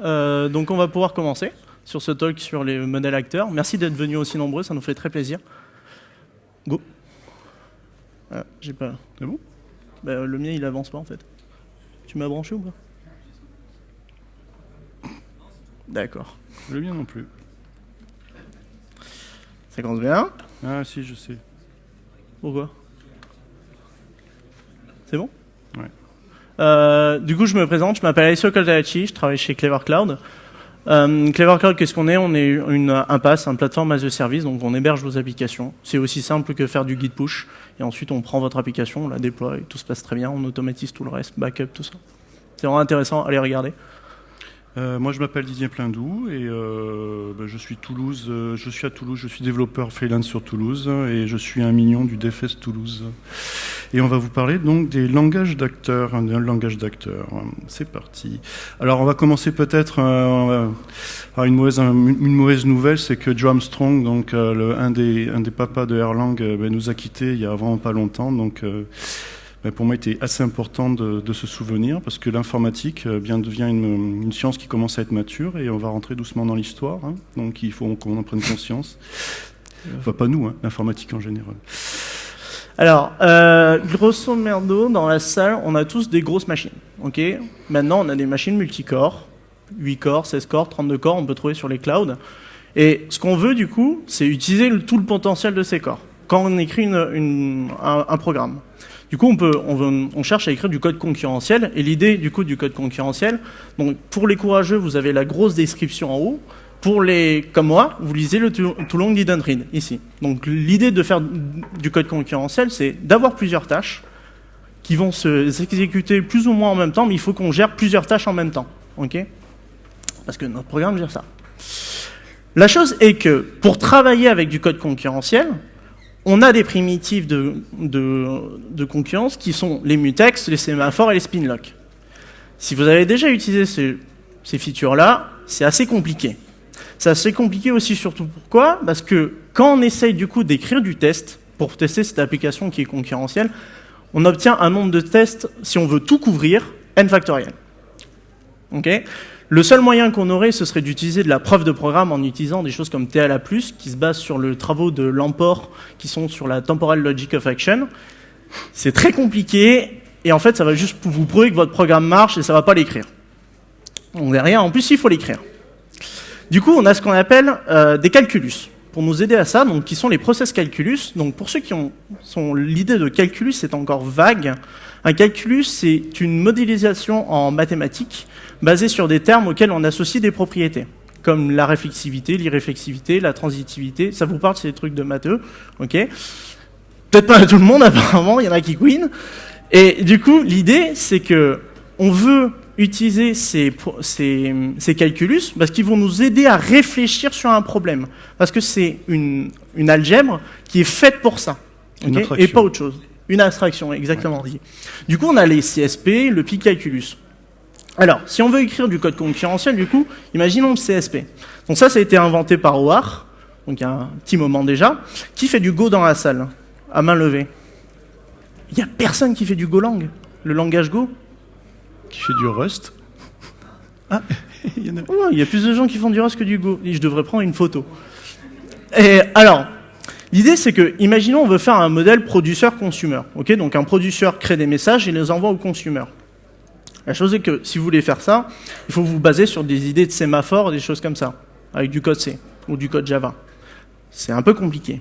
Euh, donc on va pouvoir commencer sur ce talk sur les modèles acteurs. Merci d'être venus aussi nombreux, ça nous fait très plaisir. Go. Ah, j'ai pas. C'est bon? Bah, Le mien il avance pas en fait. Tu m'as branché ou pas? D'accord. Le mien non plus. Ça commence bien. Ah si, je sais. Pourquoi? C'est bon? Euh, du coup, je me présente, je m'appelle Alessio Coltacci, je travaille chez Clever Cloud. Euh, Clever Cloud, qu'est-ce qu'on est? On est une impasse, un plateforme as a service, donc on héberge vos applications. C'est aussi simple que faire du git push, et ensuite on prend votre application, on la déploie, tout se passe très bien, on automatise tout le reste, backup, tout ça. C'est vraiment intéressant, allez regarder. Euh, moi, je m'appelle Didier Pleindou et ben, je suis je suis à Toulouse. Je suis développeur freelance sur Toulouse et je suis un mignon du DFS Toulouse. Et on va vous parler donc des langages d'acteurs, un langage d'acteurs. C'est parti. Alors, on va commencer peut-être euh, par une mauvaise, une mauvaise nouvelle, c'est que Joe Armstrong, donc euh, le, un des un des papas de Erlang, euh, ben, nous a quittés il y a vraiment pas longtemps. Donc euh, ben, pour moi, il était assez important de, de se souvenir parce que l'informatique bien devient une, une science qui commence à être mature et on va rentrer doucement dans l'histoire. hein. donc il faut qu'on en prenne conscience. Enfin, pas nous, hein, l'informatique en général. Alors, euh, grosso merdo, dans la salle, on a tous des grosses machines. Maintenant, on a des machines multicore, 8 corps, 16 corps, 32 corps, on peut trouver sur les clouds. Et ce qu'on veut, du coup, c'est utiliser tout le potentiel de ces corps quand on écrit un, programme. Du coup, on, peut, cherche à écrire du code concurrentiel. Et l'idée du coup du code concurrentiel, donc pour les courageux, vous avez la grosse description en haut. Pour les comme moi, vous lisez le Tou- Toulon Didn't Read ici. Donc l'idée de faire du code concurrentiel, c'est d'avoir plusieurs tâches qui vont se s'exécuter plus ou moins en même temps, mais il faut qu'on gère plusieurs tâches en même temps. ok? Parce que notre programme gère ça. La chose est que pour travailler avec du code concurrentiel, on a des primitives de, concurrence qui sont les mutex, les sémaphores et les spinlock. Si vous avez déjà utilisé ces, ces features-là, c'est assez compliqué. C'est assez compliqué aussi surtout pourquoi? Parce que quand on essaye du coup d'écrire du test pour tester cette application qui est concurrentielle, on obtient un nombre de tests, si on veut tout couvrir, n factoriel. Le seul moyen qu'on aurait, ce serait d'utiliser de la preuve de programme en utilisant des choses comme TLA+, qui se basent sur le travaux de Lamport, qui sont sur la Temporal Logic of Action. C'est très compliqué, et en fait, ça va juste vous prouver que votre programme marche, et ça va pas l'écrire. Donc derrière, en plus, il faut l'écrire. Du coup, on a ce qu'on appelle euh, des calculus. Pour nous aider à ça, donc, qui sont les process calculus. Donc, pour ceux qui ont l'idée de calculus, c'est encore vague. Un calculus, c'est une modélisation en mathématiques basée sur des termes auxquels on associe des propriétés, comme la réflexivité, l'irréflexivité, la transitivité. Ça vous parle, c'est des trucs de matheux, ok Peut-être pas à tout le monde, apparemment, il y en a qui queen. Et du coup, l'idée, c'est que on veut utiliser ces, pro- ces, ces calculus parce qu'ils vont nous aider à réfléchir sur un problème. Parce que c'est une, une algèbre qui est faite pour ça. Et pas autre chose. Une abstraction, exactement dit. Du coup, on a les CSP, le pi calculus. Alors, si on veut écrire du code concurrentiel, du coup, imaginons le CSP. Donc ça, ça a été inventé par Howard, donc il y a un petit moment déjà. Qui fait du Go dans la salle À main levée. Il n'y a personne qui fait du Golang, le langage Go. Qui fait du Rust. Ah, il y en a. Ouais, Il y a plus de gens qui font du Rust que du Go. Et je devrais prendre une photo. Et alors, l'idée c'est que, imaginons, on veut faire un modèle produceur-consumer. ok? Donc un produceur crée des messages et les envoie au consumer. La chose est que si vous voulez faire ça, il faut vous baser sur des idées de sémaphore, des choses comme ça, avec du code C ou du code Java. C'est un peu compliqué.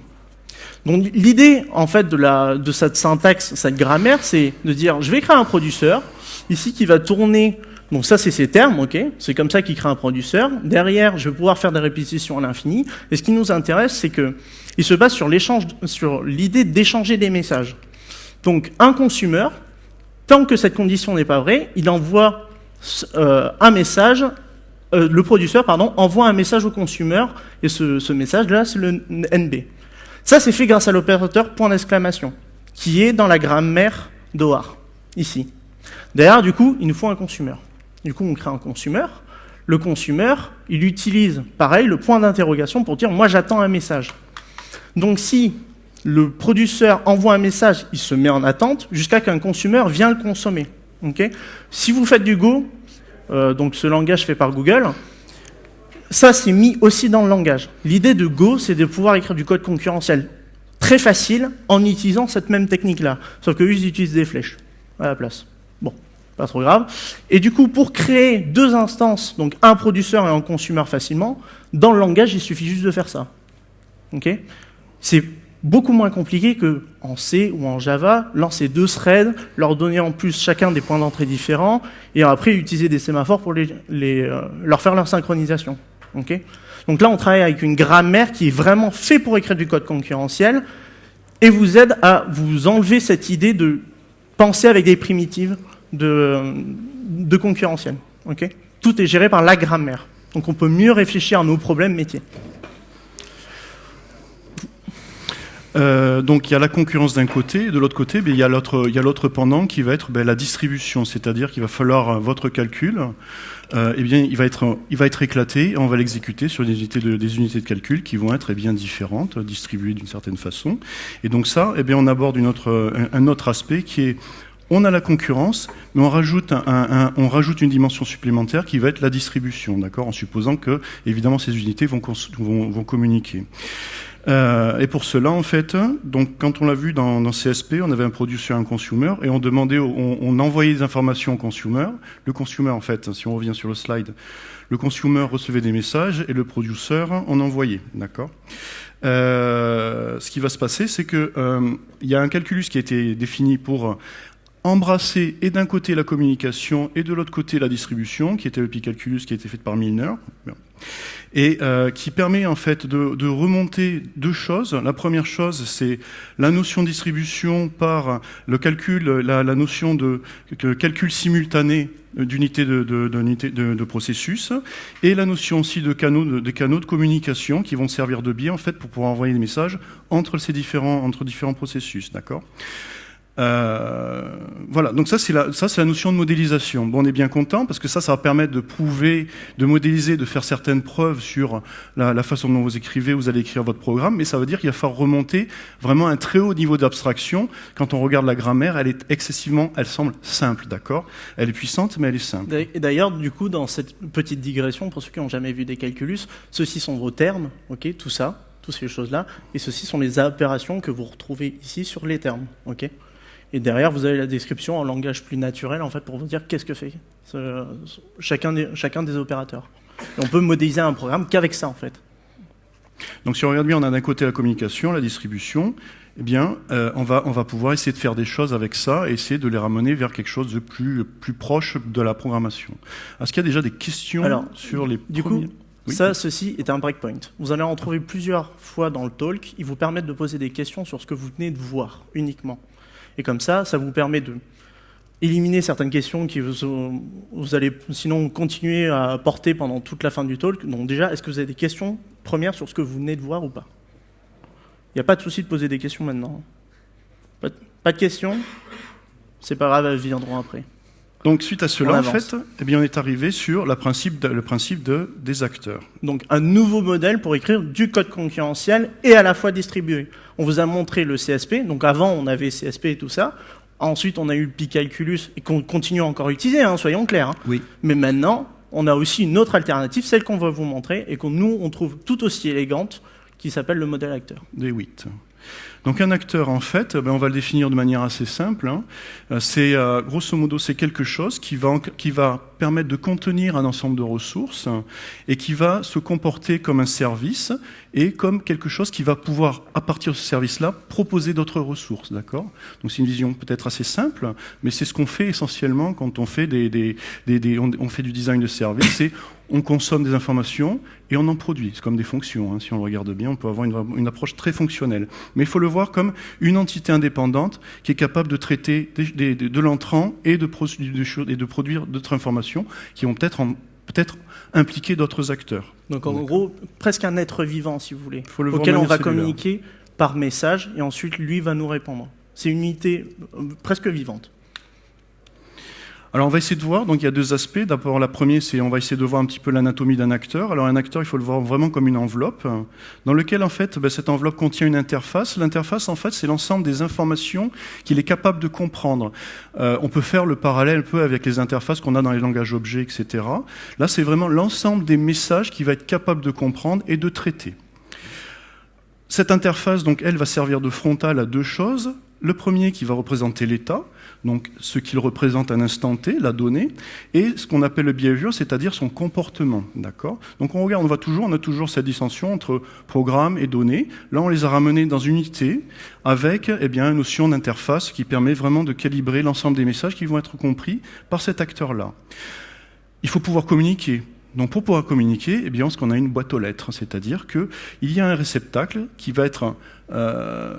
Donc l'idée en fait de, la, de cette syntaxe, cette grammaire, c'est de dire je vais créer un producteur ici qui va tourner. Donc ça c'est ces termes, ok C'est comme ça qu'il crée un producteur. Derrière, je vais pouvoir faire des répétitions à l'infini. Et ce qui nous intéresse, c'est que il se base sur l'échange, sur l'idée d'échanger des messages. Donc un consumer, tant que cette condition n'est pas vraie, il envoie euh, un message. euh, le producteur, pardon, envoie un message au consumer et ce, ce message-là, c'est le NB. Ça, c'est fait grâce à l'opérateur point d'exclamation, qui est dans la grammaire d'OAR, ici. Derrière, du coup, il nous faut un consumer. Du coup, on crée un consumer. Le consumer, il utilise, pareil, le point d'interrogation pour dire, moi, j'attends un message. Donc, si le producteur envoie un message, il se met en attente jusqu'à qu'un consumer vienne le consommer. si vous faites du Go, euh, donc ce langage fait par Google, ça c'est mis aussi dans le langage. L'idée de Go, c'est de pouvoir écrire du code concurrentiel très facile en utilisant cette même technique-là. Sauf que ils utilisent des flèches à la place. Pas trop grave. Et du coup, pour créer deux instances, donc un producteur et un consumer facilement, dans le langage, il suffit juste de faire ça. Ok? C'est beaucoup moins compliqué que en C ou en Java, lancer deux threads, leur donner en plus chacun des points d'entrée différents, et après utiliser des sémaphores pour euh, leur faire leur synchronisation. Donc là, on travaille avec une grammaire qui est vraiment fait pour écrire du code concurrentiel, et vous aide à vous enlever cette idée de penser avec des primitives de, de concurrentiel. Tout est géré par la grammaire. Donc on peut mieux réfléchir à nos problèmes métiers. Euh, donc il y a la concurrence d'un côté, et de l'autre côté, ben, il y a l'autre pendant qui va être ben, la distribution, c'est-à-dire qu'il va falloir euh, votre calcul, euh, eh bien, il va être, il va être éclaté et on va l'exécuter sur des unités, de, des unités de calcul qui vont être eh bien différentes, distribuées d'une certaine façon. Et donc ça, eh bien, on aborde un, autre aspect qui est on a la concurrence, mais on rajoute, une dimension supplémentaire qui va être la distribution, d'accord, en supposant que, évidemment, ces unités vont, communiquer. Euh, et pour cela, en fait, donc quand on l'a vu dans, dans, CSP, on avait un produit sur un consumer et on demandait, on, on, envoyait des informations au consumer. Le consumer, en fait, si on revient sur le slide, le consumer recevait des messages et le producer en envoyait, d'accord. Euh, ce qui va se passer, c'est que euh, il y a un calculus qui a été défini pour embrasser et d'un côté la communication et de l'autre côté la distribution, qui était le Picalculus qui a été fait par Milner et euh, qui permet en fait de, remonter deux choses. La première chose, c'est la notion de distribution par le calcul, la, notion de, calcul simultané d'unité de, processus, et la notion aussi de canaux de, communication qui vont servir de biais fait pour pouvoir envoyer des messages entre ces différents entre différents processus, d'accord? Euh, voilà, donc ça c'est la, notion de modélisation. Bon, on est bien content parce que ça, ça va permettre de prouver, de modéliser, de faire certaines preuves sur la, façon dont vous écrivez, vous allez écrire votre programme, mais ça veut dire qu'il va falloir remonter vraiment un très haut niveau d'abstraction. Quand on regarde la grammaire, elle est excessivement, elle semble simple, d'accord? Elle est puissante, mais elle est simple. Et d'ailleurs, du coup, dans cette petite digression, pour ceux qui n'ont jamais vu des calculus, ceux-ci sont vos termes, ok, tout ça, toutes ces choses-là, et ceux-ci sont les opérations que vous retrouvez ici sur les termes, ok? Et derrière, vous avez la description en langage plus naturel, en fait, pour vous dire qu'est-ce que fait chacun des, chacun des opérateurs. on peut modéliser un programme qu'avec ça, en fait. Donc si on regarde bien, on a d'un côté la communication, la distribution, eh bien, euh, on, va, on va pouvoir essayer de faire des choses avec ça et essayer de les ramener vers quelque chose de plus, plus proche de la programmation. Est-ce qu'il y a déjà des questions sur les Du coup, ça, ceci est un breakpoint. Vous allez en trouver plusieurs fois dans le talk. Ils vous permettent de poser des questions sur ce que vous venez de voir uniquement. Et comme ça, ça vous permet de éliminer certaines questions vous, vous, allez sinon continuer à porter pendant toute la fin du talk. Donc déjà, est-ce que vous avez des questions premières sur ce que vous venez de voir ou pas? Il n'y a pas de souci de poser des questions maintenant. Pas de, questions? C'est pas grave, elles viendront après. Donc suite à cela, en fait, eh bien, on est arrivé sur le principe, de, le principe de, des acteurs. Donc un nouveau modèle pour écrire du code concurrentiel et à la fois distribué. On vous a montré le CSP, donc avant on avait CSP et tout ça. Ensuite on a eu le Picalculus et qu'on continue encore à utiliser, hein, soyons clairs. Hein. Oui. Mais maintenant, on a aussi une autre alternative, celle qu'on va vous montrer et que nous on trouve tout aussi élégante, qui s'appelle le modèle acteur. Des 8. Donc un acteur, en fait, ben, on va le définir de manière assez simple. Hein. Euh, c'est euh, grosso modo, c'est quelque chose qui va, qui va permettre de contenir un ensemble de ressources et qui va se comporter comme un service et comme quelque chose qui va pouvoir, à partir de ce service-là, proposer d'autres ressources. D'accord? Donc c'est une vision peut-être assez simple, mais c'est ce qu'on fait essentiellement quand on fait des, on, fait du design de service. On consomme des informations et on en produit. C'est comme des fonctions. Hein. Si on le regarde bien, on peut avoir une, une approche très fonctionnelle. Mais il faut le voir comme une entité indépendante qui est capable de traiter de l'entrant et de, et de produire d'autres informations qui vont peut-être peut-être impliquer d'autres acteurs. Donc en gros, presque un être vivant, si vous voulez, auquel on va communiquer par message et ensuite lui va nous répondre. C'est une unité euh, presque vivante. Alors on va essayer de voir, donc il y a deux aspects. D'abord la première, c'est on va essayer de voir un petit peu l'anatomie d'un acteur. Alors un acteur, il faut le voir vraiment comme une enveloppe, dans lequel en fait ben, cette enveloppe contient une interface. L'interface en fait c'est l'ensemble des informations qu'il est capable de comprendre. Euh, on peut faire le parallèle un peu avec les interfaces qu'on a dans les langages objets, etc. Là c'est vraiment l'ensemble des messages qu'il va être capable de comprendre et de traiter. Cette interface, donc, elle va servir de frontale à deux choses. Le premier qui va représenter l'état, donc ce qu'il représente à un instant T, la donnée, et ce qu'on appelle le behavior, c'est-à-dire son comportement. D'accord? Donc on regarde, on voit toujours, on a toujours cette dissension entre programme et données. Là, on les a ramenés dans une unité avec eh une notion d'interface qui permet vraiment de calibrer l'ensemble des messages qui vont être compris par cet acteur-là. Il faut pouvoir communiquer. Donc pour pouvoir communiquer, eh bien, qu'on a une boîte aux lettres, c'est-à-dire qu'il y a un réceptacle qui va être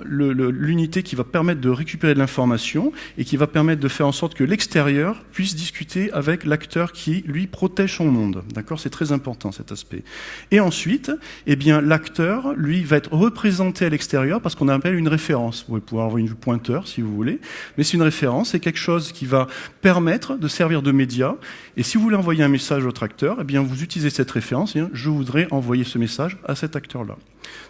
l'unité qui va permettre de récupérer de l'information et qui va permettre de faire en sorte que l'extérieur puisse discuter avec l'acteur qui, lui, protège son monde. D'accord? C'est très important cet aspect. Et ensuite, eh bien, l'acteur, lui, va être représenté à l'extérieur parce qu'on appelle une référence. Vous pouvez pouvoir avoir une pointeur si vous voulez, mais c'est une référence, c'est quelque chose qui va permettre de servir de média. Et si vous voulez envoyer un message à votre acteur, eh bien, vous utilisez cette référence. Je voudrais envoyer ce message à cet acteur-là.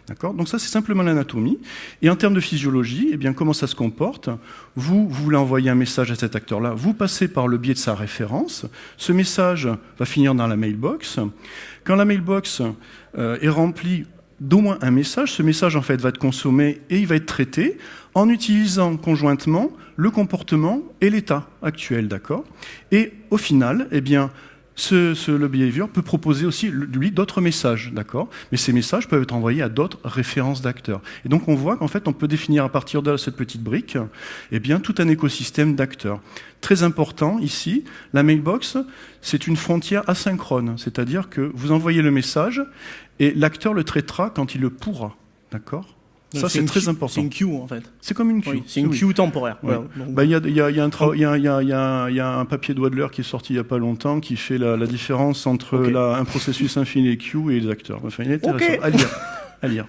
D'accord? Donc ça, c'est simplement l'anatomie. Et en termes de physiologie, eh bien, comment ça se comporte? Vous, voulez envoyer un message à cet acteur-là, vous passez par le biais de sa référence. Ce message va finir dans la mailbox. Quand la mailbox euh, est remplie d'au moins un message, ce message en fait va être consommé et il va être traité en utilisant conjointement le comportement et l'état actuel, d'accord? Et au final, eh bien, ce, le behavior peut proposer aussi, lui, d'autres messages, d'accord? Mais ces messages peuvent être envoyés à d'autres références d'acteurs. Et donc, on voit qu'en fait, on peut définir à partir de cette petite brique, eh bien, tout un écosystème d'acteurs. Très important, ici, la mailbox, c'est une frontière asynchrone. C'est-à-dire que vous envoyez le message et l'acteur le traitera quand il le pourra, d'accord? Ça, c'est très important. C'est une queue, en fait. C'est comme une queue. c'est une queue temporaire. Il y, a, un papier de Wadler qui est sorti il n'y a pas longtemps qui fait la, différence entre un processus infini queue et les acteurs. Enfin, il est intéressant à lire. à lire.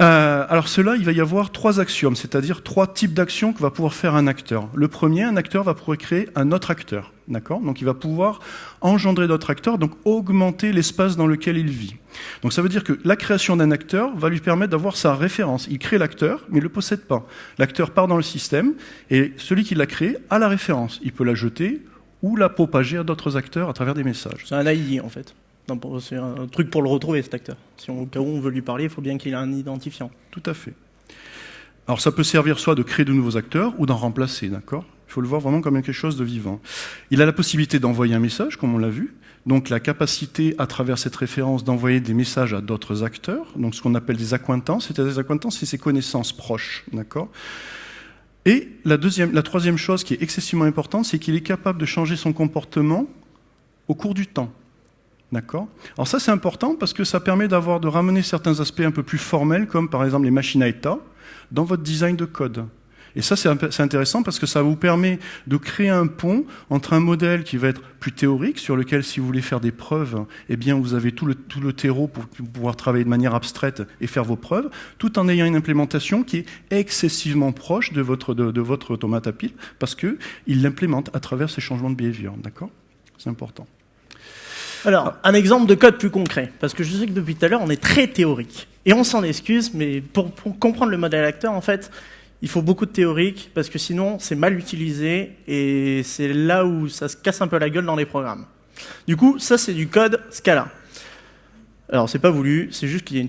Euh, alors cela, il va y avoir trois axiomes, c'est-à-dire trois types d'actions que va pouvoir faire un acteur. Le premier, un acteur va pouvoir créer un autre acteur, d'accord? Donc il va pouvoir engendrer d'autres acteurs, donc augmenter l'espace dans lequel il vit. Donc ça veut dire que la création d'un acteur va lui permettre d'avoir sa référence. Il crée l'acteur, mais il ne le possède pas. L'acteur part dans le système, et celui qui l'a créé a la référence. Il peut la jeter ou la propager à d'autres acteurs à travers des messages. C'est un AI en fait. C'est un truc pour le retrouver, cet acteur. Si au cas où on veut lui parler, il faut bien qu'il ait un identifiant. Tout à fait. Alors ça peut servir soit de créer de nouveaux acteurs ou d'en remplacer, d'accord? Il faut le voir vraiment comme quelque chose de vivant. Il a la possibilité d'envoyer un message, comme on l'a vu, donc la capacité à travers cette référence d'envoyer des messages à d'autres acteurs, donc ce qu'on appelle des accointances, c'est-à-dire des accointances, c'est ses connaissances proches, d'accord? Et la, deuxième, la troisième chose qui est excessivement importante, c'est qu'il est capable de changer son comportement au cours du temps. D'accord Alors ça c'est important parce que ça permet de ramener certains aspects un peu plus formels comme par exemple les machines à état dans votre design de code. Et ça c'est intéressant parce que ça vous permet de créer un pont entre un modèle qui va être plus théorique sur lequel si vous voulez faire des preuves, eh bien vous avez tout le, tout terreau pour pouvoir travailler de manière abstraite et faire vos preuves, tout en ayant une implémentation qui est excessivement proche de votre, de, automate à pile parce qu'il l'implémente à travers ces changements de behavior. D'accord? C'est important. Alors, un exemple de code plus concret, parce que je sais que depuis tout à l'heure, on est très théorique. Et on s'en excuse, mais pour, comprendre le modèle acteur, en fait, il faut beaucoup de théorique, parce que sinon, c'est mal utilisé, et c'est là où ça se casse un peu la gueule dans les programmes. Du coup, ça, c'est du code Scala. Alors, c'est pas voulu, c'est juste qu'il y, a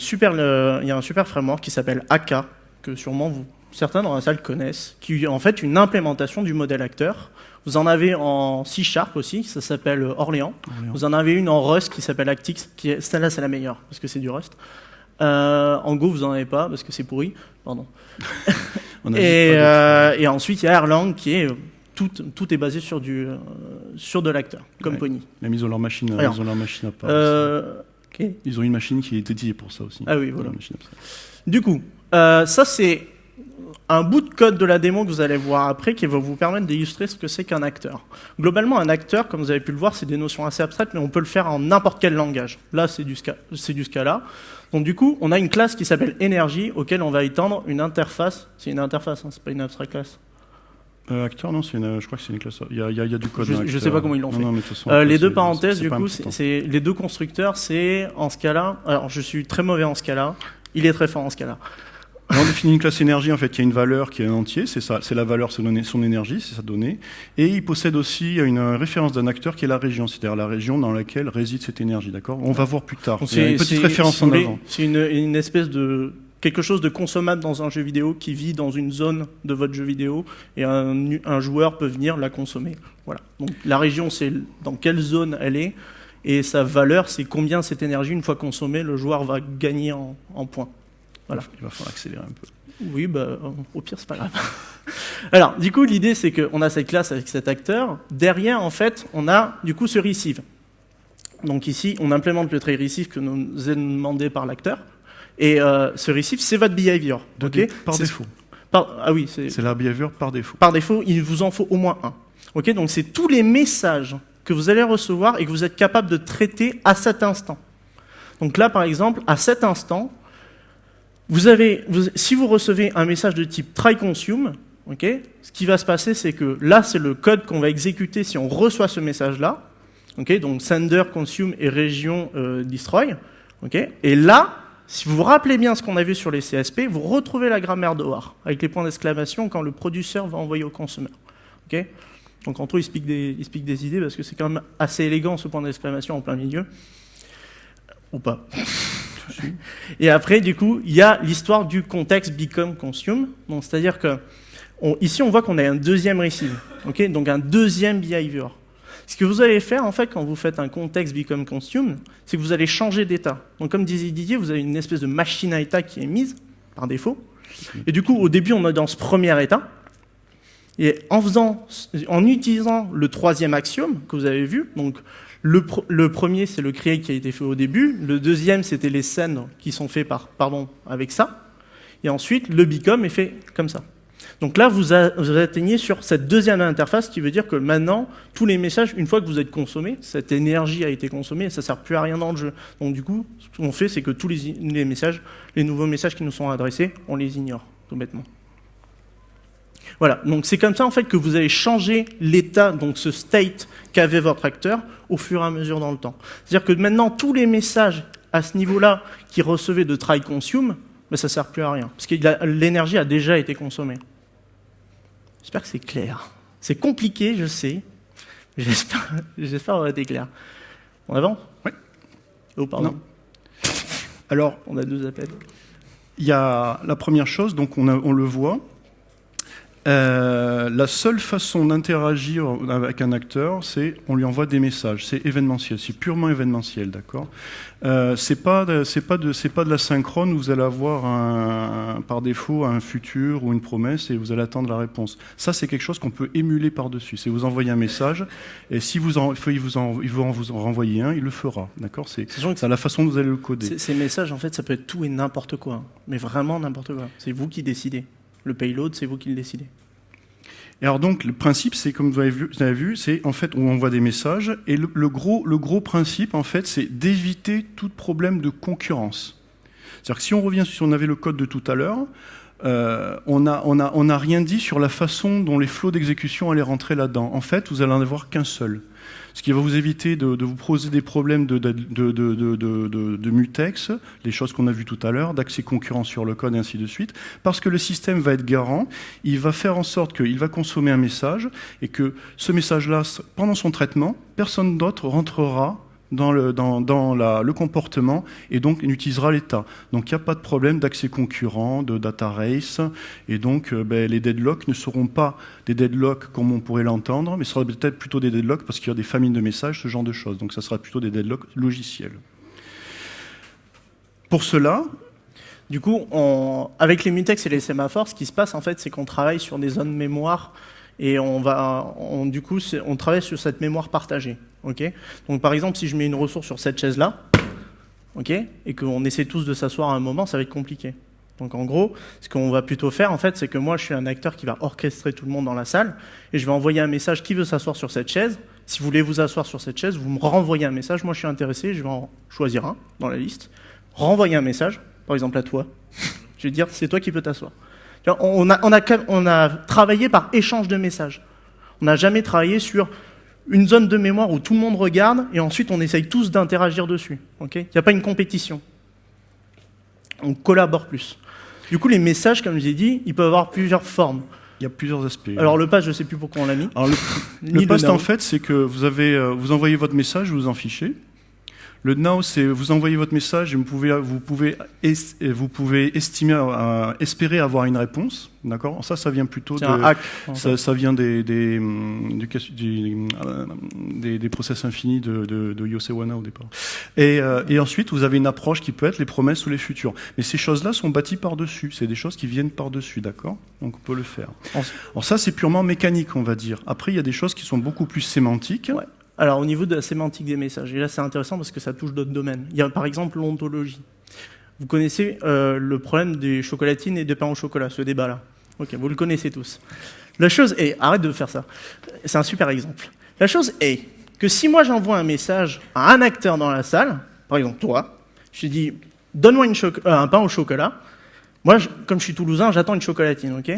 un super framework qui s'appelle AK, que sûrement certains dans la salle connaissent, qui est en fait une implémentation du modèle acteur, vous en avez en C Sharp aussi, ça s'appelle Orléans. Vous en avez une en Rust qui s'appelle Actix, qui est, celle-là c'est la meilleure, parce que c'est du Rust. Euh, en Go, vous en avez pas, parce que c'est pourri. Pardon. et, euh, et, ensuite, il y a Erlang qui est tout, tout, est basé sur, du, euh, sur de l'acteur, comme Pony. Même ils ont leur machine, ils ont leur machine à part. Euh, Ils ont une machine qui est dédiée pour ça aussi. Ah oui, voilà. Du coup, ça c'est un bout de code de la démo que vous allez voir après qui va vous permettre d'illustrer ce que c'est qu'un acteur. Globalement, un acteur, comme vous avez pu le voir, c'est des notions assez abstraites, mais on peut le faire en n'importe quel langage. Là, c'est du, du Scala. Donc du coup, on a une classe qui s'appelle Energy, auquel on va étendre une interface. C'est une interface, hein, c'est pas une abstract class. Euh, acteur, non, une- je crois que c'est une classe. Il y a, il y du code. Je- acteur. sais pas comment ils l'ont fait. non, façon, Euh, les deux parenthèses, du coup, c'est- les deux constructeurs, c'est en Scala. Alors, je suis très mauvais en Scala. Il est très fort en Scala. On définit une classe énergie, en fait, qui a une valeur qui est un entier, c'est ça, c'est la valeur, son énergie, c'est sa donnée. Et il possède aussi une référence d'un acteur qui est la région, c'est-à-dire la région dans laquelle réside cette énergie, d'accord? On va voir plus tard. Il y a une petite référence si en avant. C'est une, une espèce de quelque chose de consommable dans un jeu vidéo qui vit dans une zone de votre jeu vidéo et un, un joueur peut venir la consommer. Voilà. Donc la région, c'est dans quelle zone elle est et sa valeur, c'est combien cette énergie, une fois consommée, le joueur va gagner en, en points. Voilà. Il va falloir accélérer un peu. Oui, bah, au pire, c'est pas grave. Alors, du coup, l'idée, c'est qu'on a cette classe avec cet acteur. Derrière, en fait, on a, du coup, ce receive. Donc ici, on implémente le trait receive que nous est demandé par l'acteur. Et euh, ce receive, c'est votre behavior. Dé- par défaut. par- ah oui, c'est C'est la behavior par défaut. par défaut, il vous en faut au moins un. Ok, donc c'est tous les messages que vous allez recevoir et que vous êtes capable de traiter à cet instant. Donc là, par exemple, à cet instant, vous avez, vous- si vous recevez un message de type try consume, ok, ce qui va se passer, c'est que là, c'est le code qu'on va exécuter si on reçoit ce message-là. Ok, donc sender, consume et région euh, destroy. ok, et là, si vous vous rappelez bien ce qu'on a vu sur les CSP, vous retrouvez la grammaire d'OR avec les points d'exclamation quand le producteur va envoyer au consommateur. ok donc en tout, il se pique des, il se pique des idées parce que c'est quand même assez élégant ce point d'exclamation en plein milieu. Ou pas. Et après, du coup, il y a l'histoire du contexte become consume. Donc, c'est-à-dire que ici, on voit qu'on a un deuxième receive, ok donc un deuxième behavior. Ce que vous allez faire, en fait, quand vous faites un contexte become consume, c'est que vous allez changer d'état. Donc, comme disait Didier, vous avez une espèce de machine à état qui est mise par défaut. Et du coup, au début, on est dans ce premier état. Et en, faisant, en utilisant le troisième axiome que vous avez vu, donc le, pr- le premier, c'est le create qui a été fait au début. Le deuxième, c'était les scènes qui sont faits par, avec ça. Et ensuite, le become est fait comme ça. Donc là, vous, atteignez sur cette deuxième interface qui veut dire que maintenant, tous les messages, une fois que vous êtes consommé, cette énergie a été consommée ça ne sert plus à rien dans le jeu. Donc du coup, ce qu'on fait, c'est que tous les messages, les nouveaux messages qui nous sont adressés, on les ignore, tout bêtement. Voilà, donc c'est comme ça en fait que vous allez changer l'état, donc ce state qu'avait votre acteur au fur et à mesure dans le temps. C'est-à-dire que maintenant tous les messages à ce niveau-là qui recevaient de try consume, ben, ça sert plus à rien, parce que l'énergie a déjà été consommée. J'espère que c'est clair. C'est compliqué, je sais. J'espère, j'espère avoir été clair. On avance? Oui. Oh pardon. Non. Alors, On a deux appels. il y a la première chose, donc on, a- on le voit. Euh, la seule façon d'interagir avec un acteur, c'est on lui envoie des messages. C'est événementiel, c'est purement événementiel, d'accord? Euh, c'est pas c'est pas de c'est pas de la synchrone où vous allez avoir un, par défaut un futur ou une promesse et vous allez attendre la réponse. Ça c'est quelque chose qu'on peut émuler par dessus. C'est vous envoyer un message et si vous en, il vous en, il vous en vous en renvoyer un, il le fera, d'accord? C'est la façon dont vous allez le coder. Ces, ces messages, en fait, ça peut être tout et n'importe quoi. hein. Mais vraiment n'importe quoi. C'est vous qui décidez. Le payload, c'est vous qui le décidez. Alors donc le principe, c'est comme vous avez vu, c'est en fait on envoie des messages et le, gros, le gros principe en fait, c'est d'éviter tout problème de concurrence. C'est-à-dire que si on revient si on avait le code de tout à l'heure, euh, on n'a on a, on rien dit sur la façon dont les flots d'exécution allaient rentrer là-dedans. En fait, vous allez en avoir qu'un seul. Ce qui va vous éviter de, vous poser des problèmes de- de mutex, les choses qu'on a vues tout à l'heure, d'accès concurrent sur le code et ainsi de suite, parce que le système va être garant, il va faire en sorte qu'il va consommer un message et que ce message-là, pendant son traitement, personne d'autre rentrera dans le, comportement et donc il utilisera l'état. Donc il n'y a pas de problème d'accès concurrent, de data race, et donc euh, ben, les deadlocks ne seront pas des deadlocks comme on pourrait l'entendre, mais ce sera peut-être plutôt des deadlocks parce qu'il y a des familles de messages, ce genre de choses. Donc ça sera plutôt des deadlocks logiciels. Pour cela, Du coup, avec les mutex et les sémaphores, ce qui se passe, en fait, c'est qu'on travaille sur des zones mémoire et on va, du coup, on travaille sur cette mémoire partagée. Donc, par exemple, si je mets une ressource sur cette chaise-là, ok, et qu'on essaie tous de s'asseoir à un moment, ça va être compliqué. Donc, en gros, ce qu'on va plutôt faire, en fait, c'est que moi, je suis un acteur qui va orchestrer tout le monde dans la salle et je vais envoyer un message qui veut s'asseoir sur cette chaise. Si vous voulez vous asseoir sur cette chaise, vous me renvoyez un message. Moi, je suis intéressé, je vais en choisir un dans la liste, renvoyer un message, par exemple à toi. Je vais dire, c'est toi qui peux t'asseoir. On a, on, a, on a travaillé par échange de messages. On n'a jamais travaillé sur une zone de mémoire où tout le monde regarde et ensuite on essaye tous d'interagir dessus. Il n'y a pas une compétition. On collabore plus. Du coup, les messages, comme je l'ai dit, ils peuvent avoir plusieurs formes. Il y a plusieurs aspects. Alors le pass, je ne sais plus pourquoi on l'a mis. Alors, le, le post, en fait, c'est que vous, avez, euh, vous envoyez votre message, vous en fichez. Le now, c'est vous envoyez votre message et vous pouvez, vous pouvez, vous pouvez estimer, euh, espérer avoir une réponse. D'accord? Ça, ça vient plutôt de. Un hack, ça, ça, vient des, des, euh, des, des, process infinis de, de, de Yosewana au départ. Et, euh, et, ensuite, vous avez une approche qui peut être les promesses ou les futurs. Mais ces choses-là sont bâties par-dessus. C'est des choses qui viennent par-dessus. D'accord? Donc, on peut le faire. Alors, ça, c'est purement mécanique, on va dire. Après, il y a des choses qui sont beaucoup plus sémantiques. Ouais. Alors, au niveau de la sémantique des messages, et là c'est intéressant parce que ça touche d'autres domaines. Il y a par exemple l'ontologie. Vous connaissez euh, le problème des chocolatines et des pains au chocolat, ce débat-là. Ok, vous le connaissez tous. La chose est, arrête de faire ça, c'est un super exemple. La chose est que si moi j'envoie un message à un acteur dans la salle, par exemple toi, je te dis donne-moi euh, un pain au chocolat, moi, comme je suis toulousain, j'attends une chocolatine, ok?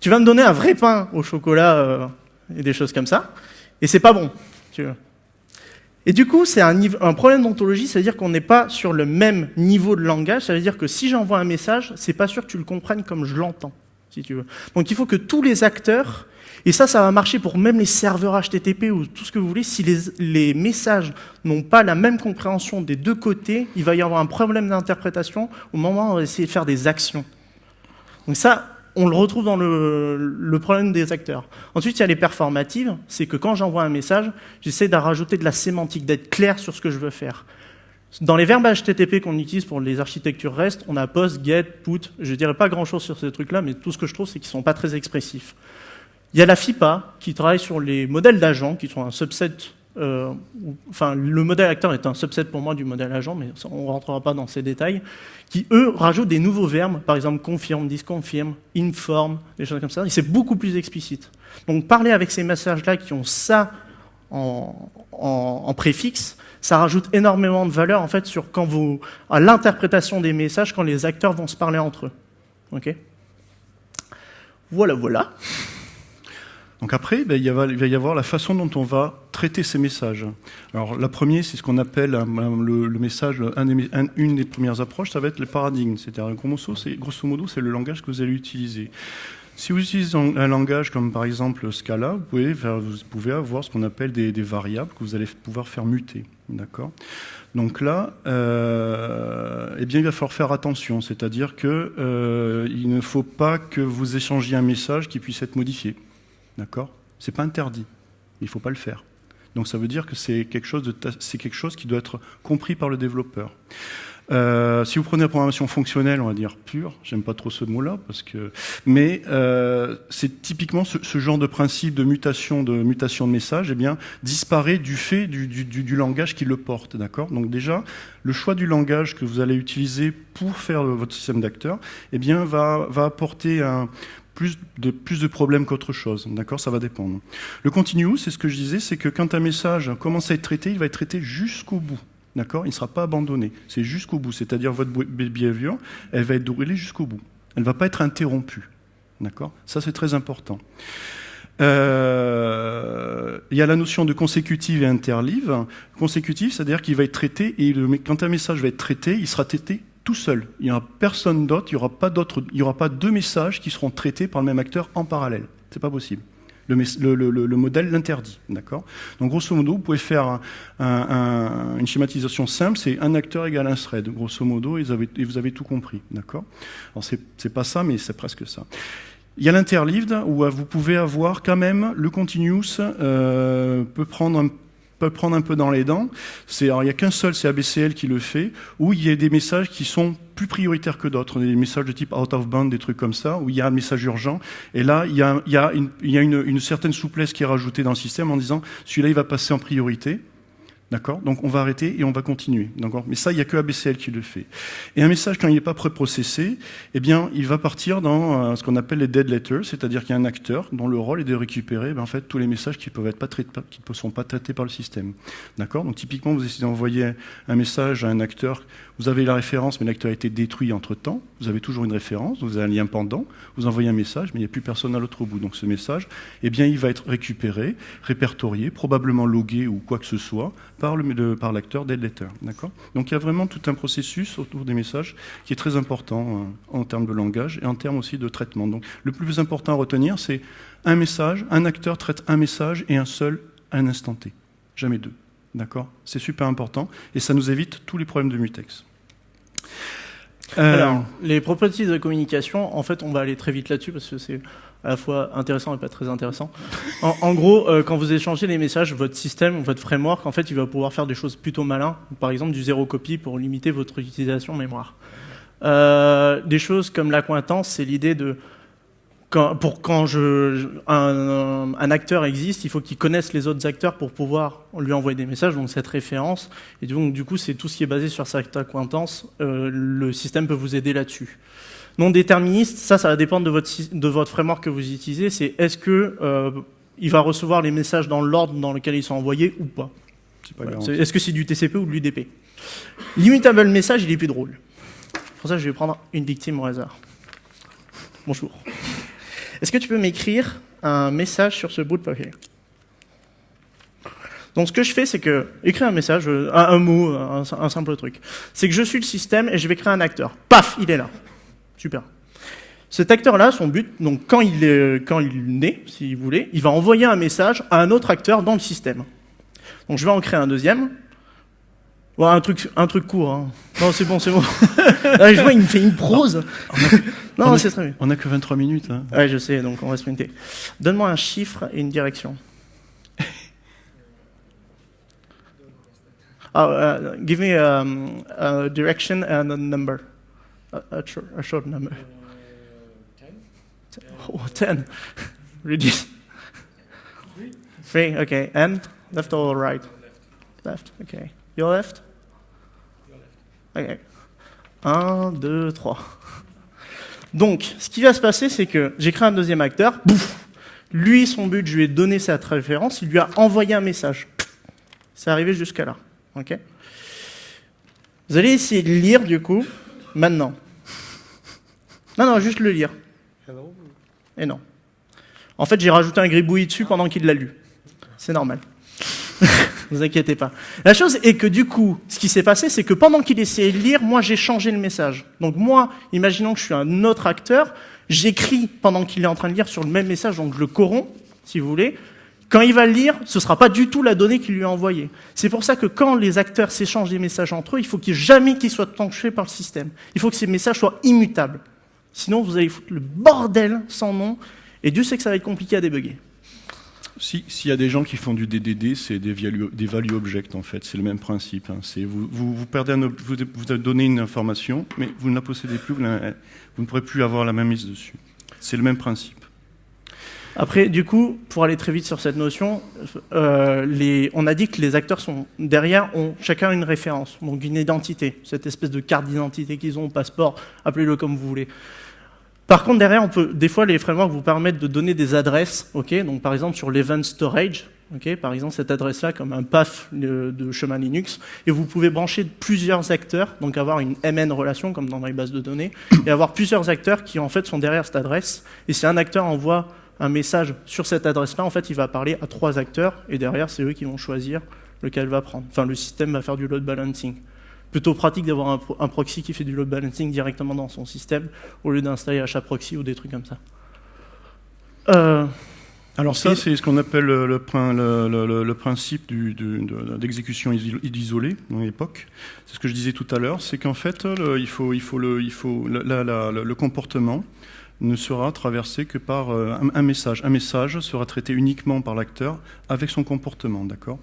Tu vas me donner un vrai pain au chocolat euh, et des choses comme ça, et c'est pas bon. Et du coup, c'est un, problème d'ontologie, c'est-à-dire qu'on n'est pas sur le même niveau de langage. Ça veut dire que si j'envoie un message, c'est pas sûr que tu le comprennes comme je l'entends. Donc il faut que tous les acteurs, et ça, ça va marcher pour même les serveurs HTTP ou tout ce que vous voulez, si les, les messages n'ont pas la même compréhension des deux côtés, il va y avoir un problème d'interprétation au moment où on va essayer de faire des actions. Donc ça, on le retrouve dans le, problème des acteurs. Ensuite, il y a les performatives, c'est que quand j'envoie un message, j'essaie de rajouter de la sémantique, d'être clair sur ce que je veux faire. Dans les verbes HTTP qu'on utilise pour les architectures REST, on a POST, GET, PUT. Je dirais pas grand-chose sur ces trucs-là, mais tout ce que je trouve, c'est qu'ils sont pas très expressifs. Il y a la FIPA, qui travaille sur les modèles d'agents, qui sont un subset euh, enfin, le modèle acteur est un subset pour moi du modèle agent, mais on ne rentrera pas dans ces détails, qui, eux, rajoutent des nouveaux verbes, par exemple confirme, disconfirme, informe, des choses comme ça, c'est beaucoup plus explicite. Donc parler avec ces messages-là qui ont ça en, préfixe, ça rajoute énormément de valeur en fait sur à l'interprétation des messages quand les acteurs vont se parler entre eux. Ok? Voilà, voilà. Donc après, ben, il, va, y avoir la façon dont on va traiter ces messages. Alors la première, c'est ce qu'on appelle le, le, message, une des premières approches, ça va être le paradigme. C'est-à-dire, grosso modo, c'est le langage que vous allez utiliser. Si vous utilisez un langage comme par exemple Scala, vous pouvez, vous pouvez avoir ce qu'on appelle des, des, variables que vous allez pouvoir faire muter. D'accord? Donc là, euh, eh bien, il va falloir faire attention. C'est-à-dire qu'il euh, ne faut pas que vous échangiez un message qui puisse être modifié. D'accord? C'est pas interdit. Il ne faut pas le faire. Donc ça veut dire que c'est quelque, chose qui doit être compris par le développeur. Euh, si vous prenez la programmation fonctionnelle, on va dire pure, j'aime pas trop ce mot-là, parce que, mais euh, c'est typiquement ce, genre de principe de mutation de mutation de message, eh bien, disparaît du fait du, langage qui le porte, d'accord? Donc déjà, le choix du langage que vous allez utiliser pour faire votre système d'acteurs, eh bien, va, va apporter un, plus de, plus de problèmes qu'autre chose. D'accord? Ça va dépendre. Le continue, c'est ce que je disais, c'est que quand un message commence à être traité, il va être traité jusqu'au bout. D'accord? Il ne sera pas abandonné. C'est jusqu'au bout. C'est-à-dire votre behavior, elle va être déroulée jusqu'au bout. Elle ne va pas être interrompue. D'accord? Ça, c'est très important. Euh, il y a la notion de consécutive et interlive. Consécutive, c'est-à-dire qu'il va être traité, et quand un message va être traité, il sera traité tout seul. Il n'y aura personne d'autre, il n'y aura, pas il n'y aura pas deux messages qui seront traités par le même acteur en parallèle. C'est pas possible. Le, le, le, le modèle l'interdit. D'accord? Donc, grosso modo, vous pouvez faire un, une schématisation simple c'est un acteur égale un thread, grosso modo, et vous avez, et vous avez tout compris. D'accord? Alors, c'est pas ça, mais c'est presque ça. Il y a l'interlived, où vous pouvez avoir quand même le continuous euh, peut prendre un peut prendre un peu dans les dents. C'est, il n'y a qu'un seul, c'est ABCL qui le fait, où il y a des messages qui sont plus prioritaires que d'autres, des messages de type out of band, des trucs comme ça, où il y a un message urgent. Et là, il y a une, une, certaine souplesse qui est rajoutée dans le système en disant, celui-là, il va passer en priorité. D'accord? Donc on va arrêter et on va continuer. D'accord? Mais ça, il n'y a que ABCL qui le fait. Et un message, quand il n'est pas préprocessé, eh bien, il va partir dans euh, ce qu'on appelle les dead letters, c'est-à-dire qu'il y a un acteur dont le rôle est de récupérer ben, en fait, tous les messages qui peuvent être traités, qui ne sont pas traités par le système. D'accord? Donc typiquement, vous essayez d'envoyer un message à un acteur, vous avez la référence, mais l'acteur a été détruit entre-temps, vous avez toujours une référence, vous avez un lien pendant, vous envoyez un message, mais il n'y a plus personne à l'autre bout. Donc ce message, eh bien, il va être récupéré, répertorié, probablement logué ou quoi que ce soit, par, par l'acteur dead letter. D'accord? Donc il y a vraiment tout un processus autour des messages qui est très important euh, en termes de langage et en termes aussi de traitement. Donc le plus important à retenir, c'est un message, un acteur traite un message et un seul à un instant T. Jamais deux. D'accord? C'est super important et ça nous évite tous les problèmes de mutex. Euh, Alors, les propriétés de communication, en fait, on va aller très vite là-dessus parce que c'est à la fois intéressant et pas très intéressant. En, gros, euh, quand vous échangez les messages, votre système, votre framework, en fait, il va pouvoir faire des choses plutôt malins. Par exemple, du zéro copie pour limiter votre utilisation mémoire. Euh, des choses comme l'accointance, c'est l'idée de quand, pour quand je, un, un, acteur existe, il faut qu'il connaisse les autres acteurs pour pouvoir lui envoyer des messages, donc cette référence. Et donc, du coup, c'est tout ce qui est basé sur cette acquaintance. Euh, le système peut vous aider là-dessus. Non déterministe, ça, ça va dépendre de votre, de votre framework que vous utilisez. C'est est-ce que euh, il va recevoir les messages dans l'ordre dans lequel ils sont envoyés ou pas. Est-ce que c'est du TCP ou de l'UDP L'immutable message, il est plus drôle. Pour ça, je vais prendre une victime au hasard. Bonjour. Est-ce que tu peux m'écrire un message sur ce bout de papier? Donc ce que je fais, c'est que écrire un message, euh, un, mot, un, simple truc. C'est que je suis le système et je vais créer un acteur. Paf, il est là. Super. Cet acteur-là, son but, donc quand il, est, quand il naît, si vous voulez, il va envoyer un message à un autre acteur dans le système. Donc je vais en créer un deuxième. Un truc, un truc court. Hein. Non, c'est bon, c'est bon. je vois, il me fait une prose. non, c'est très bien. On n'a que 23 minutes. Hein. Ouais, je sais, donc on va sprinter. Donne-moi un chiffre et une direction. Oh, give me um, a direction and a number. A, short, a short, number. Uh, ten. Oh, ten. Reduce. Three. Three. Okay. And? Left or right? Left. Left. Okay. Your left? Your left. Okay. Un, deux, trois. Donc, ce qui va se passer, c'est que j'ai créé un deuxième acteur. Bouf. Lui, son but, je lui ai donné cette référence. Il lui a envoyé un message. C'est arrivé jusqu'à là. Ok. Vous allez essayer de lire du coup maintenant. Non, non, juste le lire. Et non. En fait, j'ai rajouté un gribouillis dessus pendant qu'il l'a lu. C'est normal. vous inquiétez pas. La chose est que du coup, ce qui s'est passé, c'est que pendant qu'il essayait de lire, moi j'ai changé le message. Donc moi, imaginons que je suis un autre acteur, j'écris pendant qu'il est en train de lire sur le même message, donc je le corromps, si vous voulez. Quand il va le lire, ce ne sera pas du tout la donnée qu'il lui a envoyée. C'est pour ça que quand les acteurs s'échangent des messages entre eux, il faut qu'il jamais qu'ils soient tranchés par le système. Il faut que ces messages soient immutables. Sinon, vous allez foutre le bordel sans nom, et Dieu sait que ça va être compliqué à débugger. S'il y a des gens qui font du DDD, c'est des, des, value objects en fait, c'est le même principe. Hein. Vous, vous, perdez vous, donnez une information, mais vous ne la possédez plus, vous, ne pourrez plus avoir la même mise dessus. C'est le même principe. Après, du coup, pour aller très vite sur cette notion, euh, on a dit que les acteurs sont derrière ont chacun une référence, donc une identité, cette espèce de carte d'identité qu'ils ont, passeport, appelez-le comme vous voulez. Par contre, derrière, on peut, des fois, les frameworks vous permettent de donner des adresses, ok? Donc, par exemple, sur l'event storage, ok? Par exemple, cette adresse-là, comme un path de, de, chemin Linux, et vous pouvez brancher plusieurs acteurs, donc avoir une MN relation, comme dans les bases de données, et avoir plusieurs acteurs qui, en fait, sont derrière cette adresse. Et si un acteur envoie un message sur cette adresse-là, en fait, il va parler à trois acteurs, et derrière, c'est eux qui vont choisir lequel va prendre. Enfin, le système va faire du load balancing. Plutôt pratique d'avoir un, proxy qui fait du load balancing directement dans son système, au lieu d'installer HAProxy ou des trucs comme ça. Euh, alors ça, c'est ce qu'on appelle le, le, principe d'exécution isolée dans l'époque. C'est ce que je disais tout à l'heure, c'est qu'en fait, il faut, il faut, le, il faut le comportement ne sera traversé que par euh, un, message. Un message sera traité uniquement par l'acteur avec son comportement, d'accord?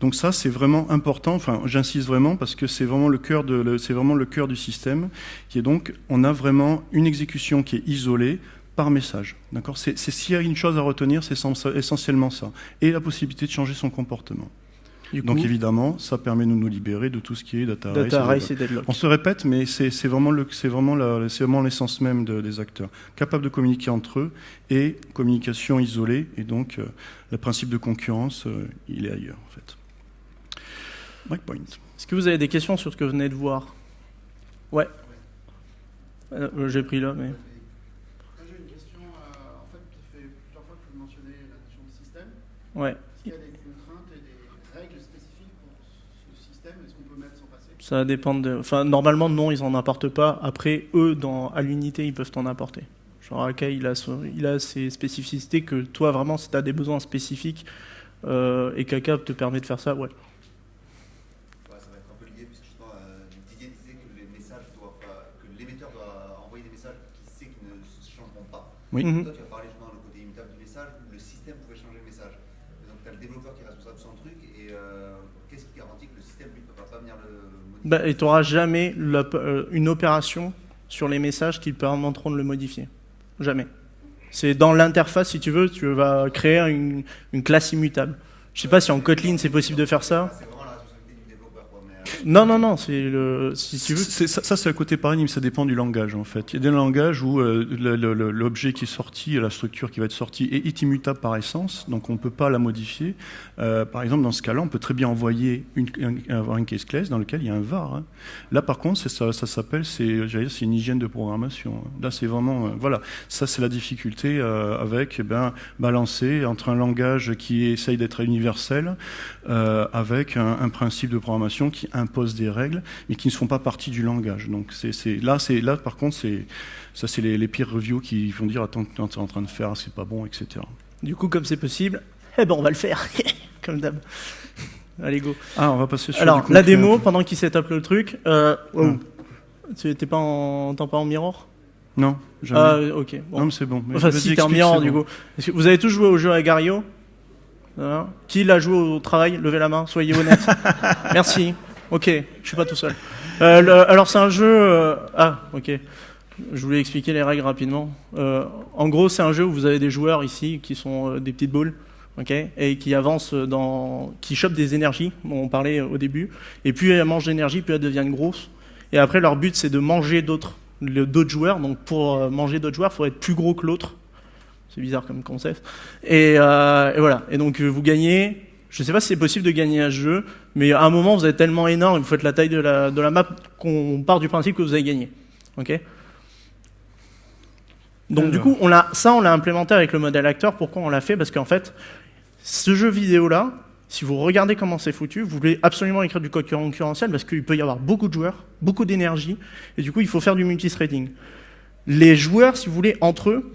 Donc ça, c'est vraiment important. Enfin, j'insiste vraiment parce que c'est vraiment le cœur de, c'est vraiment le cœur du système, qui est donc, on a vraiment une exécution qui est isolée par message. D'accord? C'est s'il y a une chose à retenir, c'est essentiellement ça, et la possibilité de changer son comportement. Donc évidemment, ça permet de nous libérer de tout ce qui est data, race. data race et deadlock. On se répète, mais c'est c'est vraiment le- c'est vraiment la- c'est vraiment l'essence même de- des acteurs, capables de communiquer entre eux et communication isolée. Et donc, euh, le principe de concurrence, euh, il est ailleurs en fait. Breakpoint. Est-ce que vous avez des questions sur ce que vous venez de voir? Ouais. Euh, J'ai pris là, mais. J'ai une question, euh, en fait, ça fait plusieurs fois que vous mentionnez la notion de système. Ouais. Est-ce qu'il y a des contraintes et des règles spécifiques pour ce système? Est-ce qu'on peut mettre sans passer? Ça dépend de. Enfin, normalement, non, ils en apportent pas. Après, eux, dans... à l'unité, ils peuvent t'en apporter. Genre, Akai, il a, son- il a ses spécificités que toi, vraiment, si tu as des besoins spécifiques euh, et Kaka te permet de faire ça, ouais. Ouais, ça va être un peu lié, puisque justement, euh, Didier disait que les messages doivent pas- que l'émetteur doit envoyer des messages qui sait qu'ils ne se Oui. Mhm. Toi, tu as parlé justement le côté immutable du message, où le système pouvait changer le message. Et donc, tu as le développeur qui est responsable de son truc, et euh, qu'est-ce qui garantit que le système, lui, ne va pas venir le modifier? Bah, et tu n'auras jamais la- euh, une opération sur les messages qui permettront de le modifier. Jamais. C'est dans l'interface, si tu veux, tu vas créer une, une classe immutable. Je sais pas si en Kotlin c'est possible de faire ça. C'est vraiment la responsabilité du développeur, quoi. Mais, euh, Non, non, non, c'est le. Si tu veux. C'est- ça, ça, c'est le côté paradigme, ça dépend du langage en fait. Il y a des langages où euh, l'objet qui est sorti, la structure qui va être sortie est, immutable par essence, donc on ne peut pas la modifier. Euh, par exemple, dans ce cas-là, on peut très bien envoyer une, un- case class dans lequel il y a un var. hein. Là, par contre, c'est ça, ça s'appelle, c'est, j'allais dire, c'est une hygiène de programmation. hein. Là, c'est vraiment, euh, voilà, ça c'est la difficulté avec, eh ben, balancer entre un langage qui essaye d'être universel avec un, un principe de programmation qui impose des règles, mais qui ne font pas partie du langage. Donc c'est, là, par contre, ça, c'est les, les peer reviews qui vont dire attends, tu es en train de faire, c'est pas bon, etc. Du coup, comme c'est possible, eh ben on va le faire. comme d'hab. Allez, go. Ah, on va passer sur Alors, la démo, pendant qu'il setup le truc. Euh, oh. Tu t'es pas en, pas en mirror Non, jamais. Ah, ok. Bon. non, mais c'est bon. Mais Enfin, si t'es en c'est du bon. coup. Vous avez tous joué au jeu Agario Voilà. Qui l'a joué au travail? Levez la main, soyez honnête. Merci. Ok, je suis pas tout seul. Euh, alors, c'est un jeu. euh, Ah, ok. Je voulais expliquer les règles rapidement. Euh, en gros, c'est un jeu où vous avez des joueurs ici qui sont euh, des petites boules. ok, et qui avancent dans, qui chopent des énergies, dont on parlait au début, et plus elles mangent d'énergie, plus elles deviennent grosses. Et après, leur but, c'est de manger d'autres, d'autres joueurs. Donc, pour euh, manger d'autres joueurs, il faut être plus gros que l'autre. C'est bizarre comme concept. Et, euh, et voilà. Et donc, vous gagnez. Je sais pas si c'est possible de gagner ce jeu, mais à un moment, vous êtes tellement énorme, vous faites la taille de la, de la map qu'on part du principe que vous avez gagné. Ok donc du Alors. coup, on ça, on l'a implémenté avec le modèle acteur. Pourquoi on l'a fait? Parce qu'en fait, ce jeu vidéo-là, si vous regardez comment c'est foutu, vous voulez absolument écrire du code concurrentiel parce qu'il peut y avoir beaucoup de joueurs, beaucoup d'énergie, et du coup, il faut faire du multithreading. Les joueurs, si vous voulez, entre eux,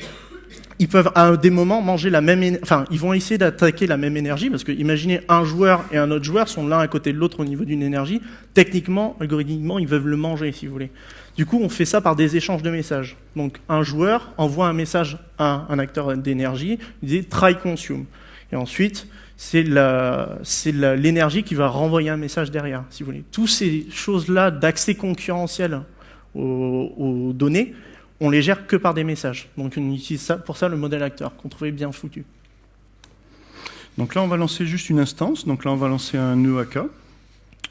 ils peuvent à des moments manger la même, enfin, ils vont essayer d'attaquer la même énergie parce que imaginez un joueur et un autre joueur sont l'un à côté de l'autre au niveau d'une énergie. Techniquement, algorithmiquement, ils peuvent le manger, si vous voulez. Du coup, on fait ça par des échanges de messages. Donc, un joueur envoie un message à un acteur d'énergie, il dit try consume. Et ensuite, c'est l'énergie qui va renvoyer un message derrière, si vous voulez. Toutes ces choses-là d'accès concurrentiel aux données, on les gère que par des messages. Donc, on utilise ça, pour ça le modèle acteur, qu'on trouvait bien foutu. Donc là, on va lancer juste une instance. Donc là, on va lancer un nœud AK,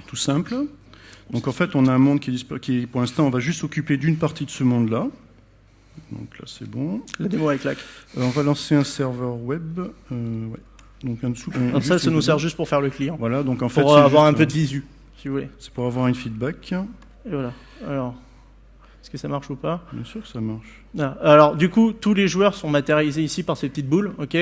tout simple. Donc en fait, on a un monde qui est, qui pour l'instant, on va juste s'occuper d'une partie de ce monde-là. Donc là, c'est bon. La démo avec lac. Euh, on va lancer un serveur web. Euh, ouais. Donc en dessous. on- ça, ça nous sert juste pour faire le client, Voilà. Donc en fait, pour avoir un peu de visu, si vous voulez. C'est pour avoir une feedback. Et voilà. Alors, est-ce que ça marche ou pas Bien sûr que ça marche. Ah, Alors, du coup, tous les joueurs sont matérialisés ici par ces petites boules. ok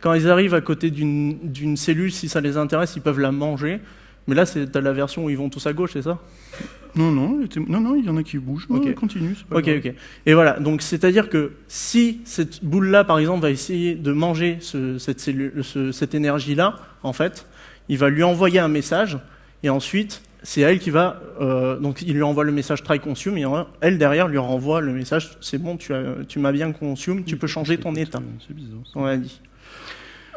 Quand ils arrivent à côté d'une cellule, si ça les intéresse, ils peuvent la manger. Mais là, c'est la version où ils vont tous à gauche, c'est ça Non, non, non, non, il y en a qui bougent. Ok. Ouais, continue. pas Ok, grave. ok. Et voilà. Donc, c'est-à-dire que si cette boule-là, par exemple, va essayer de manger ce- cette, ce- cette énergie-là, en fait, il va lui envoyer un message. Et ensuite, c'est elle qui va. euh, donc, il lui envoie le message try consume. Et elle, derrière, lui renvoie le message c'est bon, tu, as- tu m'as bien consume, tu peux changer ton état. C'est bizarre. ça. On a dit.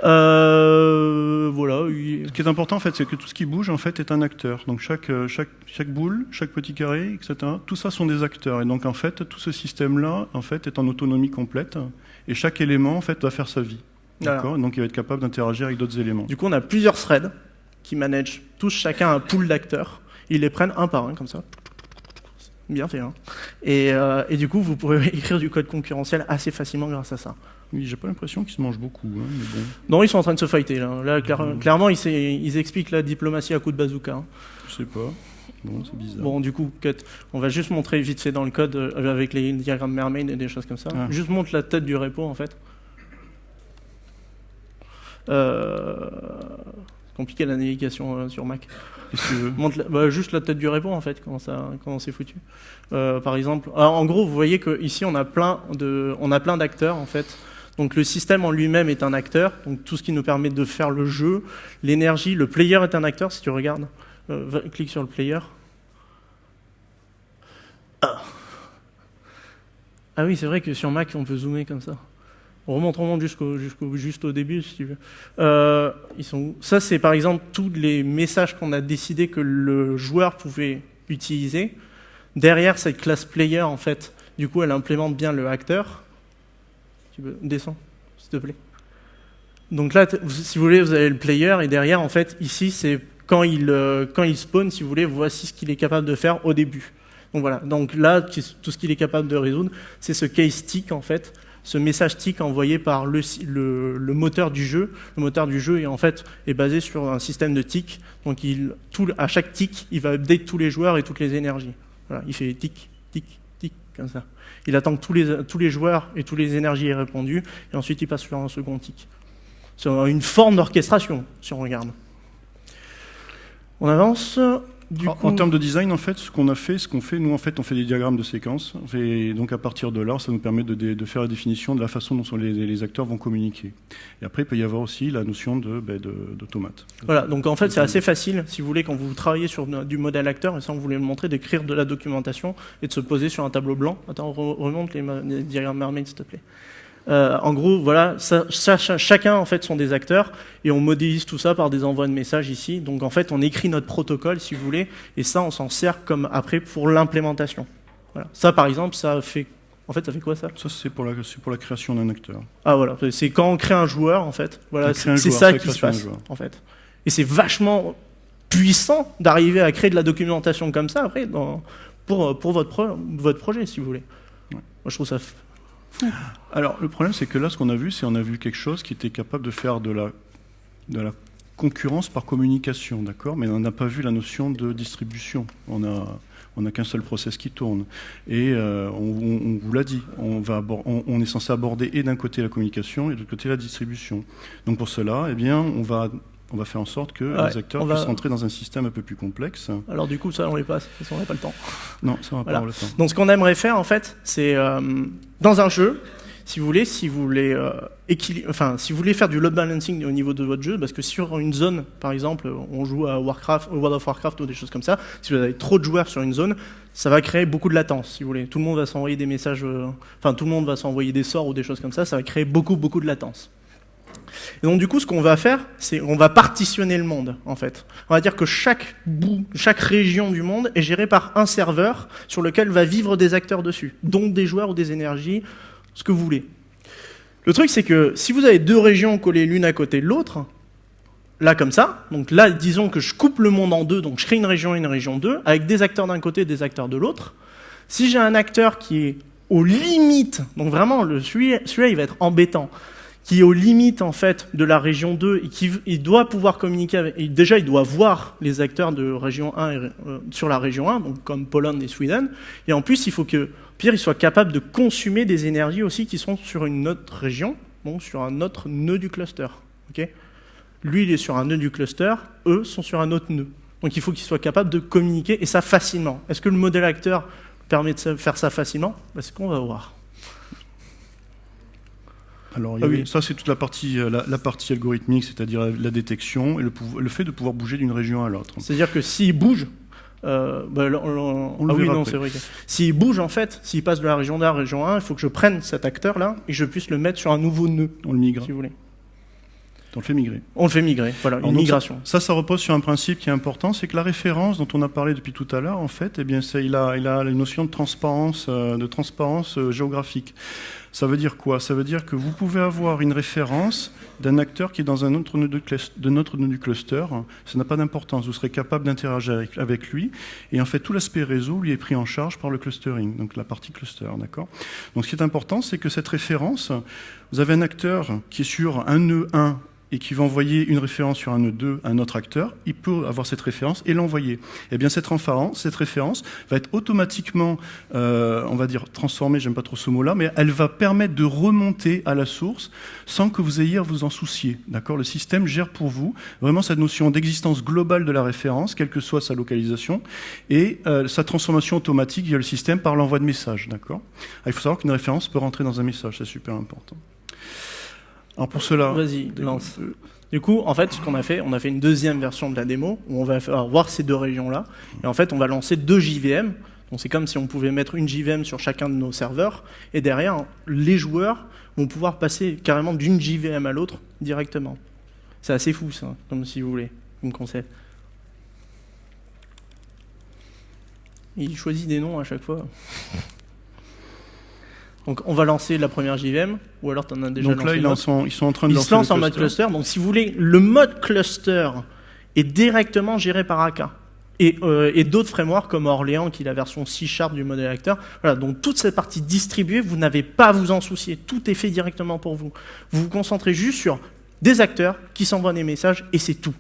Euh, voilà. il- Ce qui est important, en fait, c'est que tout ce qui bouge, en fait, est un acteur. Donc chaque, euh, chaque, chaque boule, chaque petit carré, etc., tout ça sont des acteurs. Et donc, en fait, tout ce système-là, en fait, est en autonomie complète. Et chaque élément, en fait, va faire sa vie. Voilà. D'accord? Donc, il va être capable d'interagir avec d'autres éléments. Du coup, on a plusieurs threads qui managent tous chacun un pool d'acteurs. Ils les prennent un par un, comme ça. Bien fait, hein. Et, euh, et du coup, vous pourrez écrire du code concurrentiel assez facilement grâce à ça. Oui, j'ai pas l'impression qu'ils se mangent beaucoup. hein, mais bon, Non, ils sont en train de se fighter, là. Là, clair- clairement, ils, expliquent la diplomatie à coup de bazooka. hein. je sais pas. Bon, c'est bizarre. Bon, du coup, cut. On va juste montrer vite fait dans le code euh, avec les diagrammes Mermaid et des choses comme ça. Ah. Juste montre la tête du repo en fait. Euh... Compliqué la navigation euh, sur Mac. Montre la- bah, juste la tête du repo en fait, comment ça, comment c'est foutu. Euh, par exemple, alors, en gros, vous voyez que ici on a plein de, on a plein d'acteurs en fait. Donc le système en lui-même est un acteur, donc tout ce qui nous permet de faire le jeu, l'énergie, le player est un acteur si tu regardes. Euh, clique sur le player. Ah. Ah oui, c'est vrai que sur Mac on peut zoomer comme ça. On remonte, on remonte jusqu'au, début si tu veux. Euh, ils sont où? Ça, c'est par exemple tous les messages qu'on a décidé que le joueur pouvait utiliser. Derrière cette classe player, en fait, du coup, elle implémente bien le acteur. Tu peux descends, s'il te plaît. Donc là, si vous voulez, vous avez le player et derrière, en fait, ici, c'est quand il euh, quand il spawn, si vous voulez, voici ce qu'il est capable de faire au début. Donc voilà. Donc là, tout ce qu'il est capable de résoudre, c'est ce case tick en fait, ce message tick envoyé par le, moteur du jeu. Le moteur du jeu est en fait est basé sur un système de tick. Donc il, à chaque tick, il va update tous les joueurs et toutes les énergies. Il fait tick, tick, tick comme ça. Il attend que tous les, tous les joueurs et toutes les énergies aient répondu et ensuite il passe sur un second tick. C'est une forme d'orchestration si on regarde. On avance. Du en, coup, en termes de design, en fait, ce qu'on a fait, ce qu'on fait, nous, en fait, on fait des diagrammes de séquences. On fait- donc, à partir de là, ça nous permet de, de faire la définition de la façon dont sont les, les acteurs vont communiquer. Et après, il peut y avoir aussi la notion de, ben, de, d'automate. Voilà, donc en fait c'est assez facile, si vous voulez, quand vous travaillez sur du modèle acteur, et ça on voulait le montrer, d'écrire de la documentation et de se poser sur un tableau blanc. Attends, re- remonte les, les diagrammes Mermaid s'il te plaît. Euh, en gros, voilà, ça- ça- cha- chacun en fait sont des acteurs et on modélise tout ça par des envois de messages ici. Donc en fait, on écrit notre protocole, si vous voulez, et ça, on s'en sert comme après pour l'implémentation. Voilà. Ça, par exemple, ça fait, en fait, ça fait quoi ça? Ça, c'est pour la, c'est pour la création d'un acteur. Ah voilà, c'est quand on crée un joueur en fait. Voilà, c'est ça qui se passe en fait. Et c'est vachement puissant d'arriver à créer de la documentation comme ça après dans- pour, pour votre, pro- votre projet si vous voulez. Ouais. Moi je trouve ça. Alors, le problème, c'est que là, ce qu'on a vu, c'est on a vu quelque chose qui était capable de faire de la, de la concurrence par communication, d'accord? Mais on n'a pas vu la notion de distribution. On a, on n'a qu'un seul process qui tourne. Et euh, on, vous l'a dit, on, va on est censé aborder et d'un côté la communication et de l'autre côté la distribution. Donc pour cela, eh bien, on va, on va faire en sorte que Ouais, les acteurs on va- puissent rentrer dans un système un peu plus complexe. Alors du coup ça on les passe parce qu'on n'a pas le temps. Non, ça va Voilà. pas le temps. Donc ce qu'on aimerait faire en fait, c'est euh, dans un jeu, si vous voulez, si vous voulez euh, enfin si vous voulez faire du load balancing au niveau de votre jeu, parce que sur une zone, par exemple, on joue à Warcraft, World of Warcraft ou des choses comme ça, si vous avez trop de joueurs sur une zone, ça va créer beaucoup de latence, si vous voulez. Tout le monde va s'envoyer des messages, euh, enfin tout le monde va s'envoyer des sorts ou des choses comme ça, ça va créer beaucoup beaucoup de latence. Et donc du coup, ce qu'on va faire, c'est on va partitionner le monde, en fait. On va dire que chaque bout, chaque région du monde est gérée par un serveur sur lequel va vivre des acteurs dessus, donc des joueurs ou des énergies, ce que vous voulez. Le truc, c'est que si vous avez deux régions collées l'une à côté de l'autre, là comme ça, donc là, disons que je coupe le monde en deux, donc je crée une région et une région 2, avec des acteurs d'un côté et des acteurs de l'autre. Si j'ai un acteur qui est aux limites, donc vraiment, celui-là, il va être embêtant, qui est aux limites en fait de la région 2 et qui doit pouvoir communiquer avec, déjà il doit voir les acteurs de région 1 et, euh, sur la région 1 donc comme Pologne et Sweden. Et en plus il faut que Pierre il soit capable de consommer des énergies aussi qui sont sur une autre région donc sur un autre nœud du cluster lui il est sur un nœud du cluster eux sont sur un autre nœud. Donc il faut qu'il soit capable de communiquer et ça facilement. Est-ce que le modèle acteur permet de faire ça facilement? Bah, c'est ce qu'on va voir Alors, il Ah oui. ça, c'est toute la partie, euh, la, la partie algorithmique, c'est-à-dire la, la détection et le, fait de pouvoir bouger d'une région à l'autre. C'est-à-dire que s'il bouge, euh, bah, on- On le ah oui, non, c'est vrai. S'il bouge, en fait, s'il passe de la région 1 à la région 1, il faut que je prenne cet acteur-là et je puisse le mettre sur un nouveau nœud, On le migre, si vous voulez. on le fait migrer. On le fait migrer, voilà, Alors une donc, migration. Ça, ça repose sur un principe qui est important, c'est que la référence dont on a parlé depuis tout à l'heure, en fait, eh bien, il, a, il a une notion de transparence, euh, de transparence euh, géographique. Ça veut dire quoi? Ça veut dire que vous pouvez avoir une référence d'un acteur qui est dans un autre nœud, de notre du cluster. Ça n'a pas d'importance. Vous serez capable d'interagir avec, lui. Et en fait, tout l'aspect réseau lui est pris en charge par le clustering, donc la partie cluster. D'accord? Donc ce qui est important, c'est que cette référence, vous avez un acteur qui est sur un nœud 1 et qui va envoyer une référence sur un nœud 2 à un autre acteur, il peut avoir cette référence et l'envoyer. Eh bien, cette référence, cette référence va être automatiquement, euh, on va dire, transformée, j'aime pas trop ce mot-là, mais elle va permettre de remonter à la source sans que vous ayez à vous en soucier. D'accord? Le système gère pour vous vraiment cette notion d'existence globale de la référence, quelle que soit sa localisation, et euh, sa transformation automatique via le système par l'envoi de messages. D'accord? Ah, Il faut savoir qu'une référence peut rentrer dans un message, c'est super important. Alors pour cela, Vas-y, lance. Du coup, en fait, ce qu'on a fait, on a fait une deuxième version de la démo où on va voir ces deux régions-là. Et en fait, on va lancer deux JVM. Donc c'est comme si on pouvait mettre une JVM sur chacun de nos serveurs. Et derrière, les joueurs vont pouvoir passer carrément d'une JVM à l'autre directement. C'est assez fou, ça, comme si vous voulez, comme concept. Il choisit des noms à chaque fois. Donc on va lancer la première JVM, ou alors tu en as déjà donc là, lancé ils, en autre. sont, ils sont en train de lancer se lance le en mode cluster. cluster. Donc, si vous voulez, le mode cluster est directement géré par AK. Et, euh, et d'autres frameworks comme Orléans, qui est la version C-Sharp du modèle acteur. Voilà, donc toute cette partie distribuée, vous n'avez pas à vous en soucier. Tout est fait directement pour vous. Vous vous concentrez juste sur des acteurs qui s'envoient des messages et c'est tout.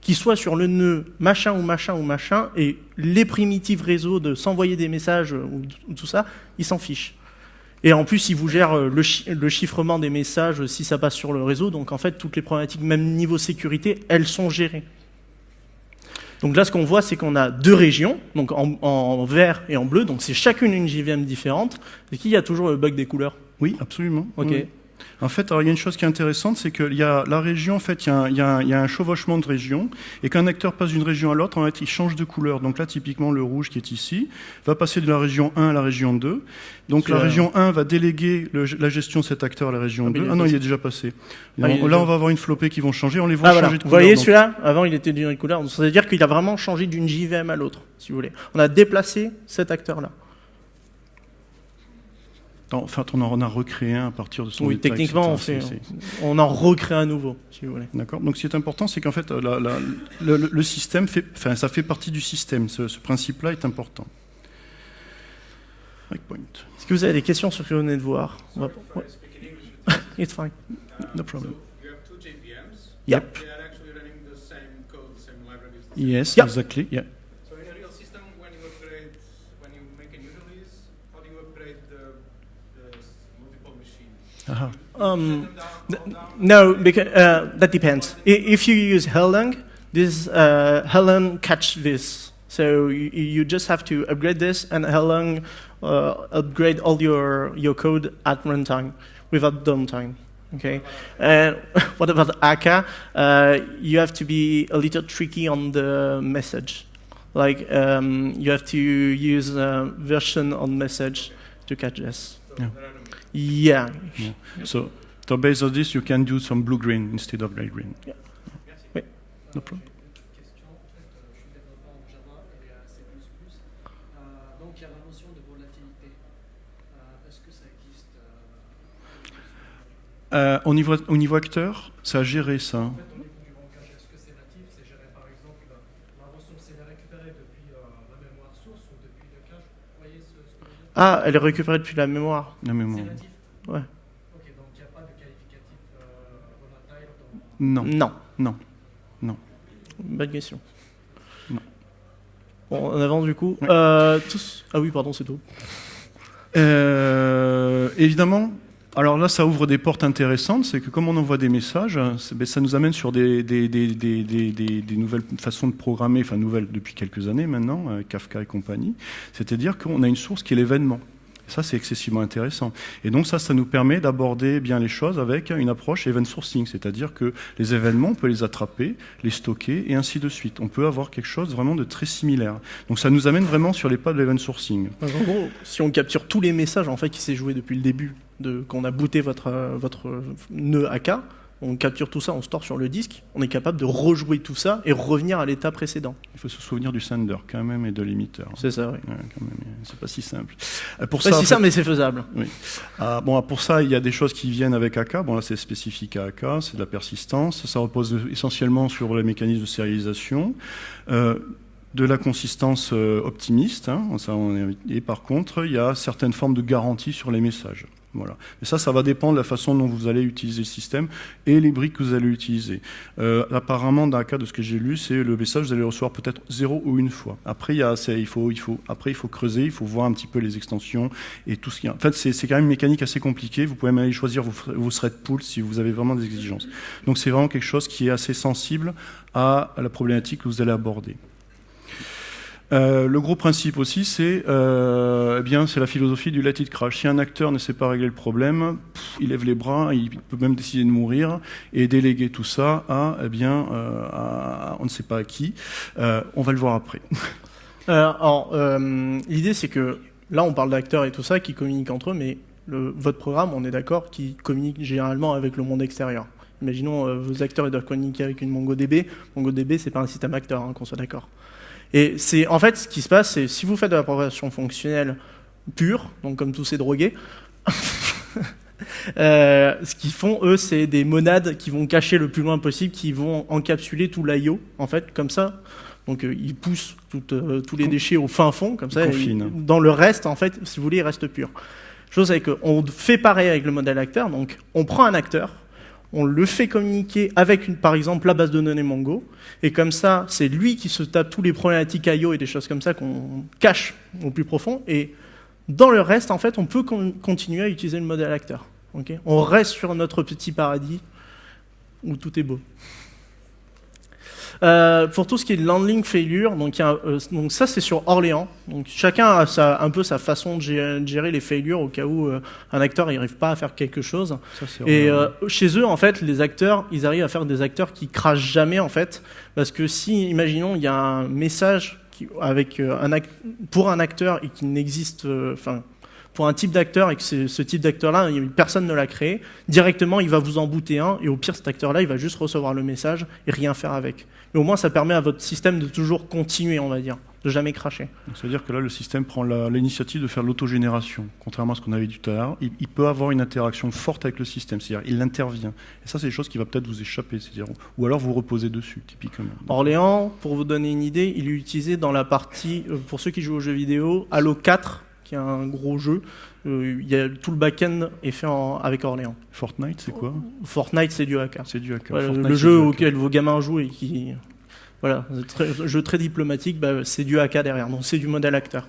Qu'ils soient sur le nœud machin ou machin ou machin, et les primitives réseaux de s'envoyer des messages ou, ou tout ça, ils s'en fichent. Et en plus, il vous gère euh, le, le chiffrement des messages si ça passe sur le réseau. Donc en fait, toutes les problématiques, même niveau sécurité, elles sont gérées. Donc là, ce qu'on voit, c'est qu'on a deux régions, donc en, en vert et en bleu. Donc c'est chacune une JVM différente. Et qu'il y a toujours le bug des couleurs? Oui, absolument. Ok. Oui. En fait, alors, il y a une chose qui est intéressante, c'est qu'il y a la région, en fait, il y a un, il y a un- il y a un chevauchement de régions, et qu'un acteur passe d'une région à l'autre, en fait, il change de couleur. Donc là, typiquement, le rouge qui est ici va passer de la région 1 à la région 2. Donc la région 1 va déléguer le- la gestion de cet acteur à la région Ah, mais 2. il est Ah non, il est déjà passé. Ah, est là, déjà- on va avoir une flopée qui vont changer. On les voit Ah, voilà. changer de Vous couleur. voyez donc- celui-là Avant, il était d'une couleur. Donc, ça veut dire qu'il a vraiment changé d'une JVM à l'autre, si vous voulez. On a déplacé cet acteur-là. En fait, on en a recréé un à partir de son Oui, état, techniquement, on, fait, c'est- on en recrée un nouveau, si vous voulez. D'accord. Donc, ce qui est important, c'est qu'en fait, la- la- le, le- le système fait, enfin, ça fait partie du système. Ce, ce principe-là est important. Breakpoint. Est-ce que vous avez des questions sur ce que vous venez de voir? On va- ouais. It's fine. No problem. You have two JVMs. Yep. They are actually running the same code, the same libraries. Yes, Yeah. exactly. Yeah. Machines? Aha. Um? No, because uh, that depends. If you use Erlang, this uh, catch this. So you, you just have to upgrade this, and Erlang uh, upgrade all your your code at runtime without downtime. Okay. And what about Akka? Uh, you have to be a little tricky on the message. Like um, you have to use version on message to catch this. So Yeah. No Yeah. So, so based on this, you can do some blue-green instead of gray-green. Yeah. Merci. No problem. euh, au, niveau, au niveau acteur, ça a géré ça. En fait, au niveau du rancage, est-ce que c'est natif C'est géré par exemple, la ressource elle est récupérée depuis euh, la mémoire source ou depuis le cache Vous voyez ce, ce que je veux dire Ah, elle est récupérée depuis la mémoire. La mémoire. C'est natif Ouais. Ok, donc il n'y a pas de qualificatif euh, volatile dans. Non. Non. Non. Bonne question. Non. Bon, en avant du coup. Ouais. Euh, tous... Ah oui, pardon, c'est tout. Euh, évidemment, alors là, ça ouvre des portes intéressantes. C'est que comme on envoie des messages, ben, ça nous amène sur des, nouvelles façons de programmer, enfin nouvelles depuis quelques années maintenant, avec Kafka et compagnie. C'est-à-dire qu'on a une source qui est l'événement. Ça, c'est excessivement intéressant. Et donc ça, ça nous permet d'aborder bien les choses avec une approche event sourcing, c'est-à-dire que les événements, on peut les attraper, les stocker et ainsi de suite. On peut avoir quelque chose vraiment de très similaire. Donc ça nous amène vraiment sur les pas de l'event sourcing. En gros, si on capture tous les messages en fait qui s'est joué depuis le début, de qu'on a booté votre euh, votre nœud AK, on capture tout ça, on store sur le disque, on est capable de rejouer tout ça et revenir à l'état précédent. Il faut se souvenir du sender quand même et de l'émetteur. C'est ça, oui. Ouais, c'est pas si simple. Pour Pas ça, si mais c'est faisable. Ah, bon, pour ça, il y a des choses qui viennent avec AK. Bon, là, c'est spécifique à AK, c'est de la persistance. Ça repose essentiellement sur les mécanismes de sérialisation. Euh, de la consistance euh, optimiste, hein, ça, on est- et par contre, il y a certaines formes de garantie sur les messages. Voilà. Et ça, ça va dépendre de la façon dont vous allez utiliser le système et les briques que vous allez utiliser. Euh, apparemment, dans le cas de ce que j'ai lu, c'est le message, vous allez le recevoir peut-être zéro ou une fois. Après, il, y a, faut, creuser, il faut voir un petit peu les extensions et tout ce qui. En fait, c'est quand même une mécanique assez compliquée. Vous pouvez même aller choisir vos, vos thread pools si vous avez vraiment des exigences. Donc, c'est vraiment quelque chose qui est assez sensible à la problématique que vous allez aborder. Euh, le gros principe aussi, c'est euh, eh bien, c'est la philosophie du let it crash. Si un acteur ne sait pas régler le problème, il lève les bras, il peut même décider de mourir et déléguer tout ça à, eh bien, euh, à- on ne sait pas à qui. On va le voir après. Alors, l'idée, c'est que là, on parle d'acteurs et tout ça qui communiquent entre eux, mais votre programme, on est d'accord, qui communique généralement avec le monde extérieur. Imaginons, vos acteurs ils doivent communiquer avec une MongoDB. MongoDB, c'est pas un système acteur, hein, qu'on soit d'accord. Et c'est en fait ce qui se passe, c'est si vous faites de la programmation fonctionnelle pure, donc comme tous ces drogués, euh, ce qu'ils font eux, c'est des monades qui vont cacher le plus loin possible, qui vont encapsuler tout l'IO, en fait, comme ça. Donc euh, ils poussent euh, tous les déchets au fin fond, comme ça. ils- dans le reste, en fait, si vous voulez, il reste pur. Chose c'est qu'on fait pareil avec le modèle acteur. Donc on prend un acteur, on le fait communiquer avec, par exemple, la base de données Mongo. Et comme ça, c'est lui qui se tape tous les problématiques IO et des choses comme ça qu'on cache au plus profond. Et dans le reste, en fait, on peut con- continuer à utiliser le modèle acteur. on reste sur notre petit paradis où tout est beau. Euh, pour tout ce qui est landing failure, donc, il y a, euh, donc ça c'est sur Orléans. Donc chacun a sa- un peu sa façon de gérer, de gérer les failures au cas où euh, un acteur n'arrive pas à faire quelque chose. Ça, Et chez eux, en fait, les acteurs, ils arrivent à faire des acteurs qui crachent jamais, en fait, parce que si, imaginons, il y a un message qui, avec un act- pour un acteur et qui n'existe, enfin, pour un type d'acteur et que ce type d'acteur-là, personne ne l'a créé, directement, il va vous en booter un, et au pire, cet acteur-là, il va juste recevoir le message et rien faire avec. Mais au moins, ça permet à votre système de toujours continuer, on va dire, de jamais cracher. C'est-à-dire que là, le système prend l'initiative de faire l'autogénération. Contrairement à ce qu'on avait dit tout à l'heure, il, il peut avoir une interaction forte avec le système, c'est-à-dire il intervient. Et ça, c'est des choses qui va peut-être vous échapper, c'est-à-dire ou alors vous reposer dessus, typiquement. Orléans, pour vous donner une idée, il est utilisé dans la partie, euh, pour ceux qui jouent aux jeux vidéo, Halo 4, qui est un gros jeu. Euh, il y a, tout le back-end est fait en- avec Orléans. Fortnite, c'est quoi? Fortnite, c'est du AK. C'est du hacker. Voilà, Fortnite, le c'est jeu hacker. auquel vos gamins jouent et qui. Voilà, c'est très- jeu très diplomatique, bah, c'est du AK derrière, donc c'est du modèle acteur.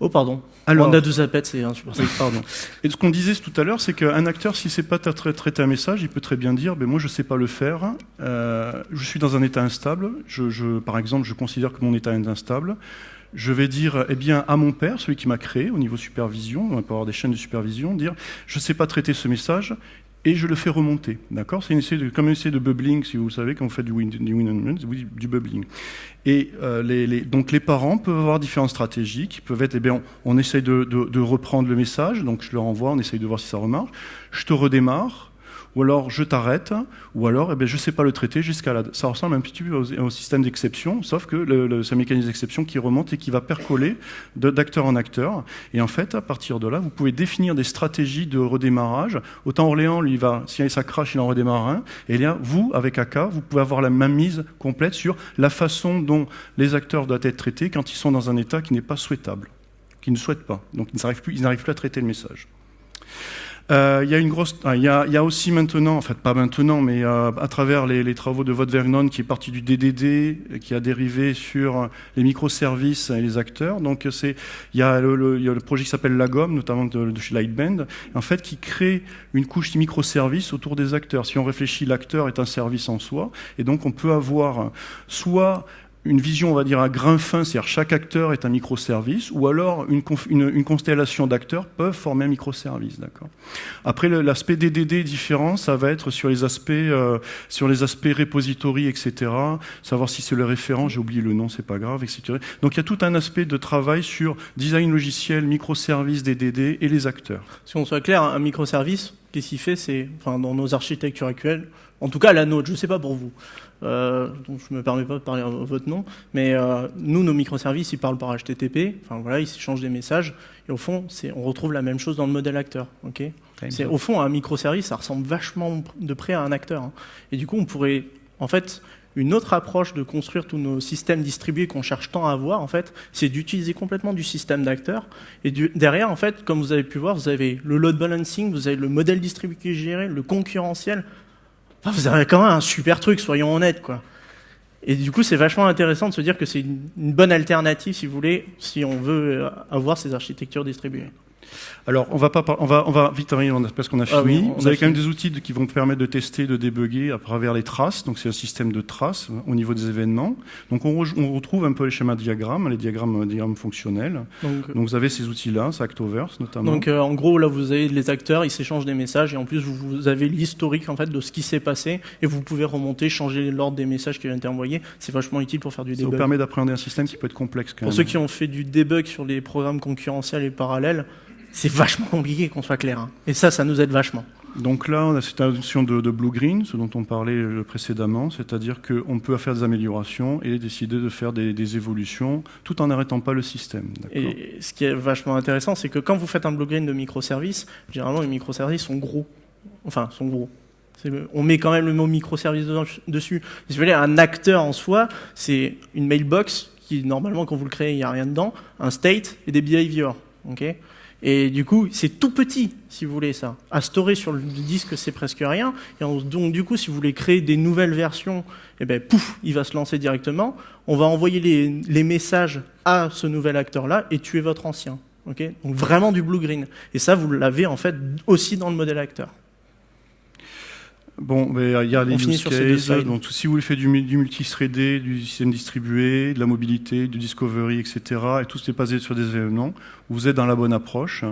Oh, pardon. Alors- On a deux appels, c'est insupportable. Pardon. Et ce qu'on disait tout à l'heure, c'est qu'un acteur, s'il ne sait pas tra- tra- traiter un message, il peut très bien dire ben, Moi, je ne sais pas le faire, euh, je suis dans un état instable, je, je- par exemple, je considère que mon état est instable. Je vais dire eh bien, à mon père, celui qui m'a créé au niveau supervision, on peut avoir des chaînes de supervision, dire Je ne sais pas traiter ce message. Et je le fais remonter, d'accord? C'est une comme un essai de bubbling, si vous savez, quand vous faites du win, du, win- du- bubbling. Et euh, les, donc les parents peuvent avoir différentes stratégies qui peuvent être, eh bien, on, on essaye de, de- de reprendre le message, donc je le renvoie, on essaye de voir si ça remarche, je te redémarre, ou alors je t'arrête, ou alors eh bien, je ne sais pas le traiter la... Ça ressemble un petit peu au, système d'exception, sauf que c'est un mécanisme d'exception qui remonte et qui va percoler d'acteur en acteur. Et en fait, à partir de là, vous pouvez définir des stratégies de redémarrage. Autant Orléans, lui, va, si ça crache, il en redémarre un. Et là, vous, avec AK, vous pouvez avoir la même mise complète sur la façon dont les acteurs doivent être traités quand ils sont dans un état qui n'est pas souhaitable, qui ne souhaitent pas. Donc ils n'arrivent plus, ils n'arrivent plus à traiter le message. Euh, Il y a une grosse, ah, il y, a, il y a aussi maintenant, en fait pas maintenant, mais euh, à travers les, les travaux de Vernon, qui est parti du DDD, qui a dérivé sur les microservices et les acteurs. Donc c'est, il y a le, le- il y a le projet qui s'appelle Lagom, notamment de, de chez Lightband, en fait qui crée une couche de microservices autour des acteurs. Si on réfléchit, l'acteur est un service en soi, et donc on peut avoir soit une vision, on va dire, à grain fin, c'est-à-dire chaque acteur est un microservice, ou alors une, constellation d'acteurs peuvent former un microservice. Après, l'aspect DDD différent, ça va être sur les aspects, euh, sur les aspects repository, etc. Savoir si c'est le référent, j'ai oublié le nom, c'est pas grave, etc. Donc il y a tout un aspect de travail sur design logiciel, microservice, DDD et les acteurs. Si on soit clair, un microservice, qu'est-ce qu'il fait C'est, enfin, dans nos architectures actuelles, en tout cas la nôtre, je ne sais pas pour vous, euh, donc je me permets pas de parler en votre nom, mais euh, nous, nos microservices, ils parlent par HTTP, enfin voilà, ils s'échangent des messages, et au fond, on retrouve la même chose dans le modèle acteur, ok? C'est, Au fond, un microservice, ça ressemble vachement de près à un acteur, hein. et du coup, on pourrait, en fait, une autre approche de construire tous nos systèmes distribués qu'on cherche tant à avoir, en fait, c'est d'utiliser complètement du système d'acteurs. Et du- derrière, en fait, comme vous avez pu voir, vous avez le load balancing, vous avez le modèle distribué qui est géré, le concurrentiel. Vous avez quand même un super truc, soyons honnêtes, quoi. Et du coup, c'est vachement intéressant de se dire que c'est une, une bonne alternative, si vous voulez, si on veut euh, avoir ces architectures distribuées. Alors, on va, pas on va, on va vite arriver parce qu'on a Ah fini. oui, on Vous a avez quand même des outils qui vont permettre de tester, de débugger à travers les traces. Donc, c'est un système de traces euh, au niveau des événements. Donc, on, re- on retrouve un peu les schémas de diagrammes, les diagrammes, euh, diagrammes fonctionnels. Donc, Donc, vous avez ces outils-là, c'est Actoverse notamment. Donc euh, en gros là vous avez les acteurs, ils s'échangent des messages et en plus vous, vous avez l'historique en fait de ce qui s'est passé et vous pouvez remonter, changer l'ordre des messages qui ont été envoyés. C'est vachement utile pour faire du ça vous debug. permet d'appréhender un système qui peut être complexe quand Pour même. ceux qui ont fait du debug sur les programmes concurrentiels et parallèles, c'est vachement compliqué qu'on soit clair. hein. Et ça, ça nous aide vachement. Donc là, on a cette notion de, de blue-green, ce dont on parlait euh, précédemment, c'est-à-dire qu'on peut faire des améliorations et décider de faire des, des évolutions tout en n'arrêtant pas le système. Et ce qui est vachement intéressant, c'est que quand vous faites un blue green de microservices, généralement les microservices sont gros. Enfin, sont gros. On met quand même le mot microservice dessus. Si vous voulez, un acteur en soi, c'est une mailbox qui, normalement, quand vous le créez, il n'y a rien dedans, un state et des behaviors. ok? Et du coup, c'est tout petit, si vous voulez, ça. À storer sur le disque, c'est presque rien. Donc, du coup, si vous voulez créer des nouvelles versions, eh ben, pouf, il va se lancer directement. On va envoyer les, messages à ce nouvel acteur-là et tuer votre ancien. ok? Donc, vraiment du blue-green. Et ça, vous l'avez, en fait, aussi dans le modèle acteur. Bon, mais euh, il y a les use cases, donc si vous voulez faire du, du multithreadé, du système distribué, de la mobilité, du discovery, etc., et tout c'est basé sur des événements, vous êtes dans la bonne approche.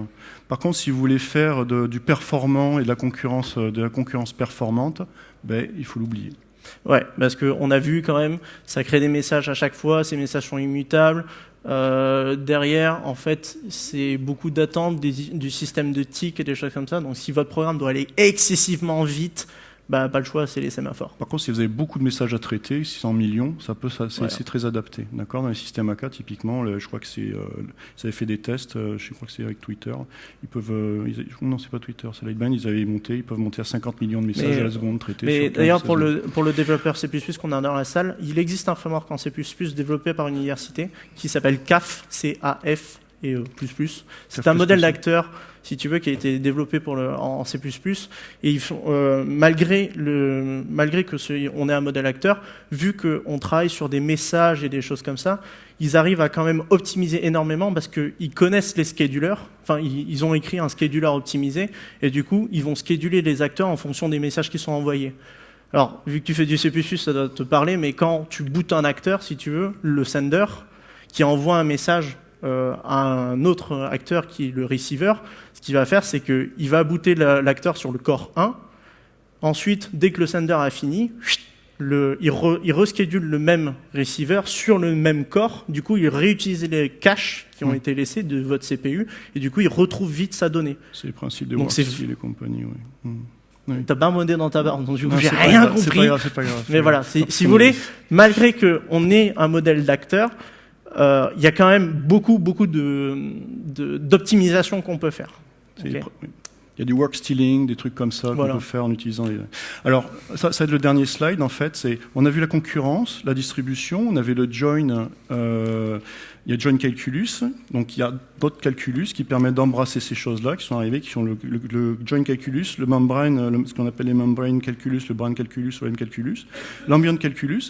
Par contre, si vous voulez faire de- du performant et de la concurrence, euh, de la concurrence performante, ben, il faut l'oublier. Ouais, parce qu'on a vu quand même, ça crée des messages à chaque fois, ces messages sont immutables. Euh, derrière, en fait, c'est beaucoup d'attentes du système de tick et des choses comme ça. Donc, si votre programme doit aller excessivement vite, bah, pas le choix, c'est les sémaphores. Par contre, si vous avez beaucoup de messages à traiter, 600 millions, ça peut, ça, c'est, Voilà. c'est très adapté. D'accord? Dans les systèmes AK, typiquement, le- je crois que c'est, euh, ils avaient fait des tests, euh, je crois que c'est avec Twitter. Ils peuvent, euh, ils- non, c'est pas Twitter, c'est Lightband, ils avaient monté, ils peuvent monter à 50 millions de messages Mais- à la seconde traités. Mais sur 15 d'ailleurs, pour 16 le, pour le développeur C++ qu'on a dans la salle, il existe un framework en C++ développé par une université qui s'appelle CAF, C-A-F et E++. C'est CAF++. un modèle d'acteur, si tu veux, qui a été développé pour le, en C++. Et ils font, euh, malgré, le, malgré que ce, on ait un modèle acteur, vu qu'on travaille sur des messages et des choses comme ça, ils arrivent à quand même optimiser énormément parce qu'ils connaissent les schedulers. Enfin, ils, ont écrit un scheduler optimisé et du coup, ils vont scheduler les acteurs en fonction des messages qui sont envoyés. Alors, vu que tu fais du C++, ça doit te parler, mais quand tu bootes un acteur, si tu veux, le sender, qui envoie un message à un autre acteur qui est le receiver, ce qu'il va faire, c'est qu'il va booter la- l'acteur sur le core 1. Ensuite, dès que le sender a fini, le, il, re, il reschedule le même receiver sur le même corps. Du coup, il réutilise les caches qui ont Mm. été laissés de votre CPU. Et du coup, il retrouve vite sa donnée. C'est le principe de Donc c'est- WorkStyle et compagnie. Ouais. Mm. T'as pas modé dans ta barre, donc du coup, Non, j'ai rien grave, compris. pas grave, c'est pas grave, c'est Mais voilà, si vous voulez, malgré qu'on ait un modèle d'acteur, euh, il y a quand même beaucoup, beaucoup de, de- d'optimisation qu'on peut faire. Il y a du work stealing, des trucs comme ça Voilà. qu'on peut faire en utilisant les... Alors, ça, ça va être le dernier slide, en fait. On a vu la concurrence, la distribution, on avait le join, euh, il y a join calculus, donc il y a d'autres calculus qui permettent d'embrasser ces choses-là, qui sont arrivés, qui sont le, le- join calculus, le membrane, ce qu'on appelle les membrane calculus, le brain calculus, le M calculus, l'ambient calculus.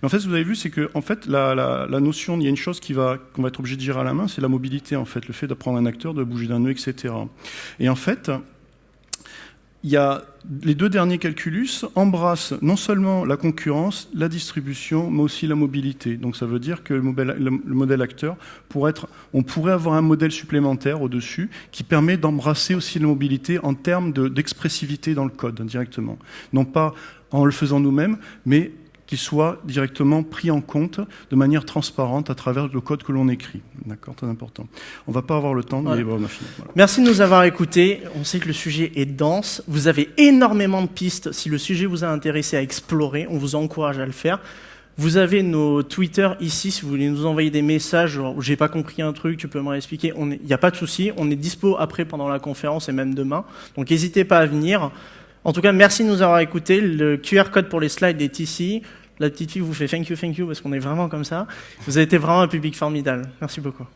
Mais en fait, ce que vous avez vu, c'est que, en fait, la, notion, il y a une chose qui va, qu'on va être obligé de gérer à la main, c'est la mobilité, en fait, le fait d'apprendre un acteur, de bouger d'un nœud, etc. Et en fait, il y a les deux derniers calculus embrassent non seulement la concurrence, la distribution, mais aussi la mobilité. Donc ça veut dire que le modèle, le, le modèle acteur pourrait être, on pourrait avoir un modèle supplémentaire au-dessus qui permet d'embrasser aussi la mobilité en termes de- d'expressivité dans le code directement. Non pas en le faisant nous-mêmes, mais qu'il soit directement pris en compte de manière transparente à travers le code que l'on écrit. D'accord, très important. On va pas avoir le temps, mais bon, on a fini. Voilà. Merci de nous avoir écoutés. On sait que le sujet est dense. Vous avez énormément de pistes. Si le sujet vous a intéressé à explorer, on vous encourage à le faire. Vous avez nos Twitter ici si vous voulez nous envoyer des messages j'ai pas compris un truc, tu peux me réexpliquer. Il n'y a pas de souci. On est dispo après pendant la conférence et même demain. Donc n'hésitez pas à venir. En tout cas, merci de nous avoir écoutés. Le QR code pour les slides est ici. La petite fille vous fait thank you, thank you, parce qu'on est vraiment comme ça. Vous avez été vraiment un public formidable. Merci beaucoup.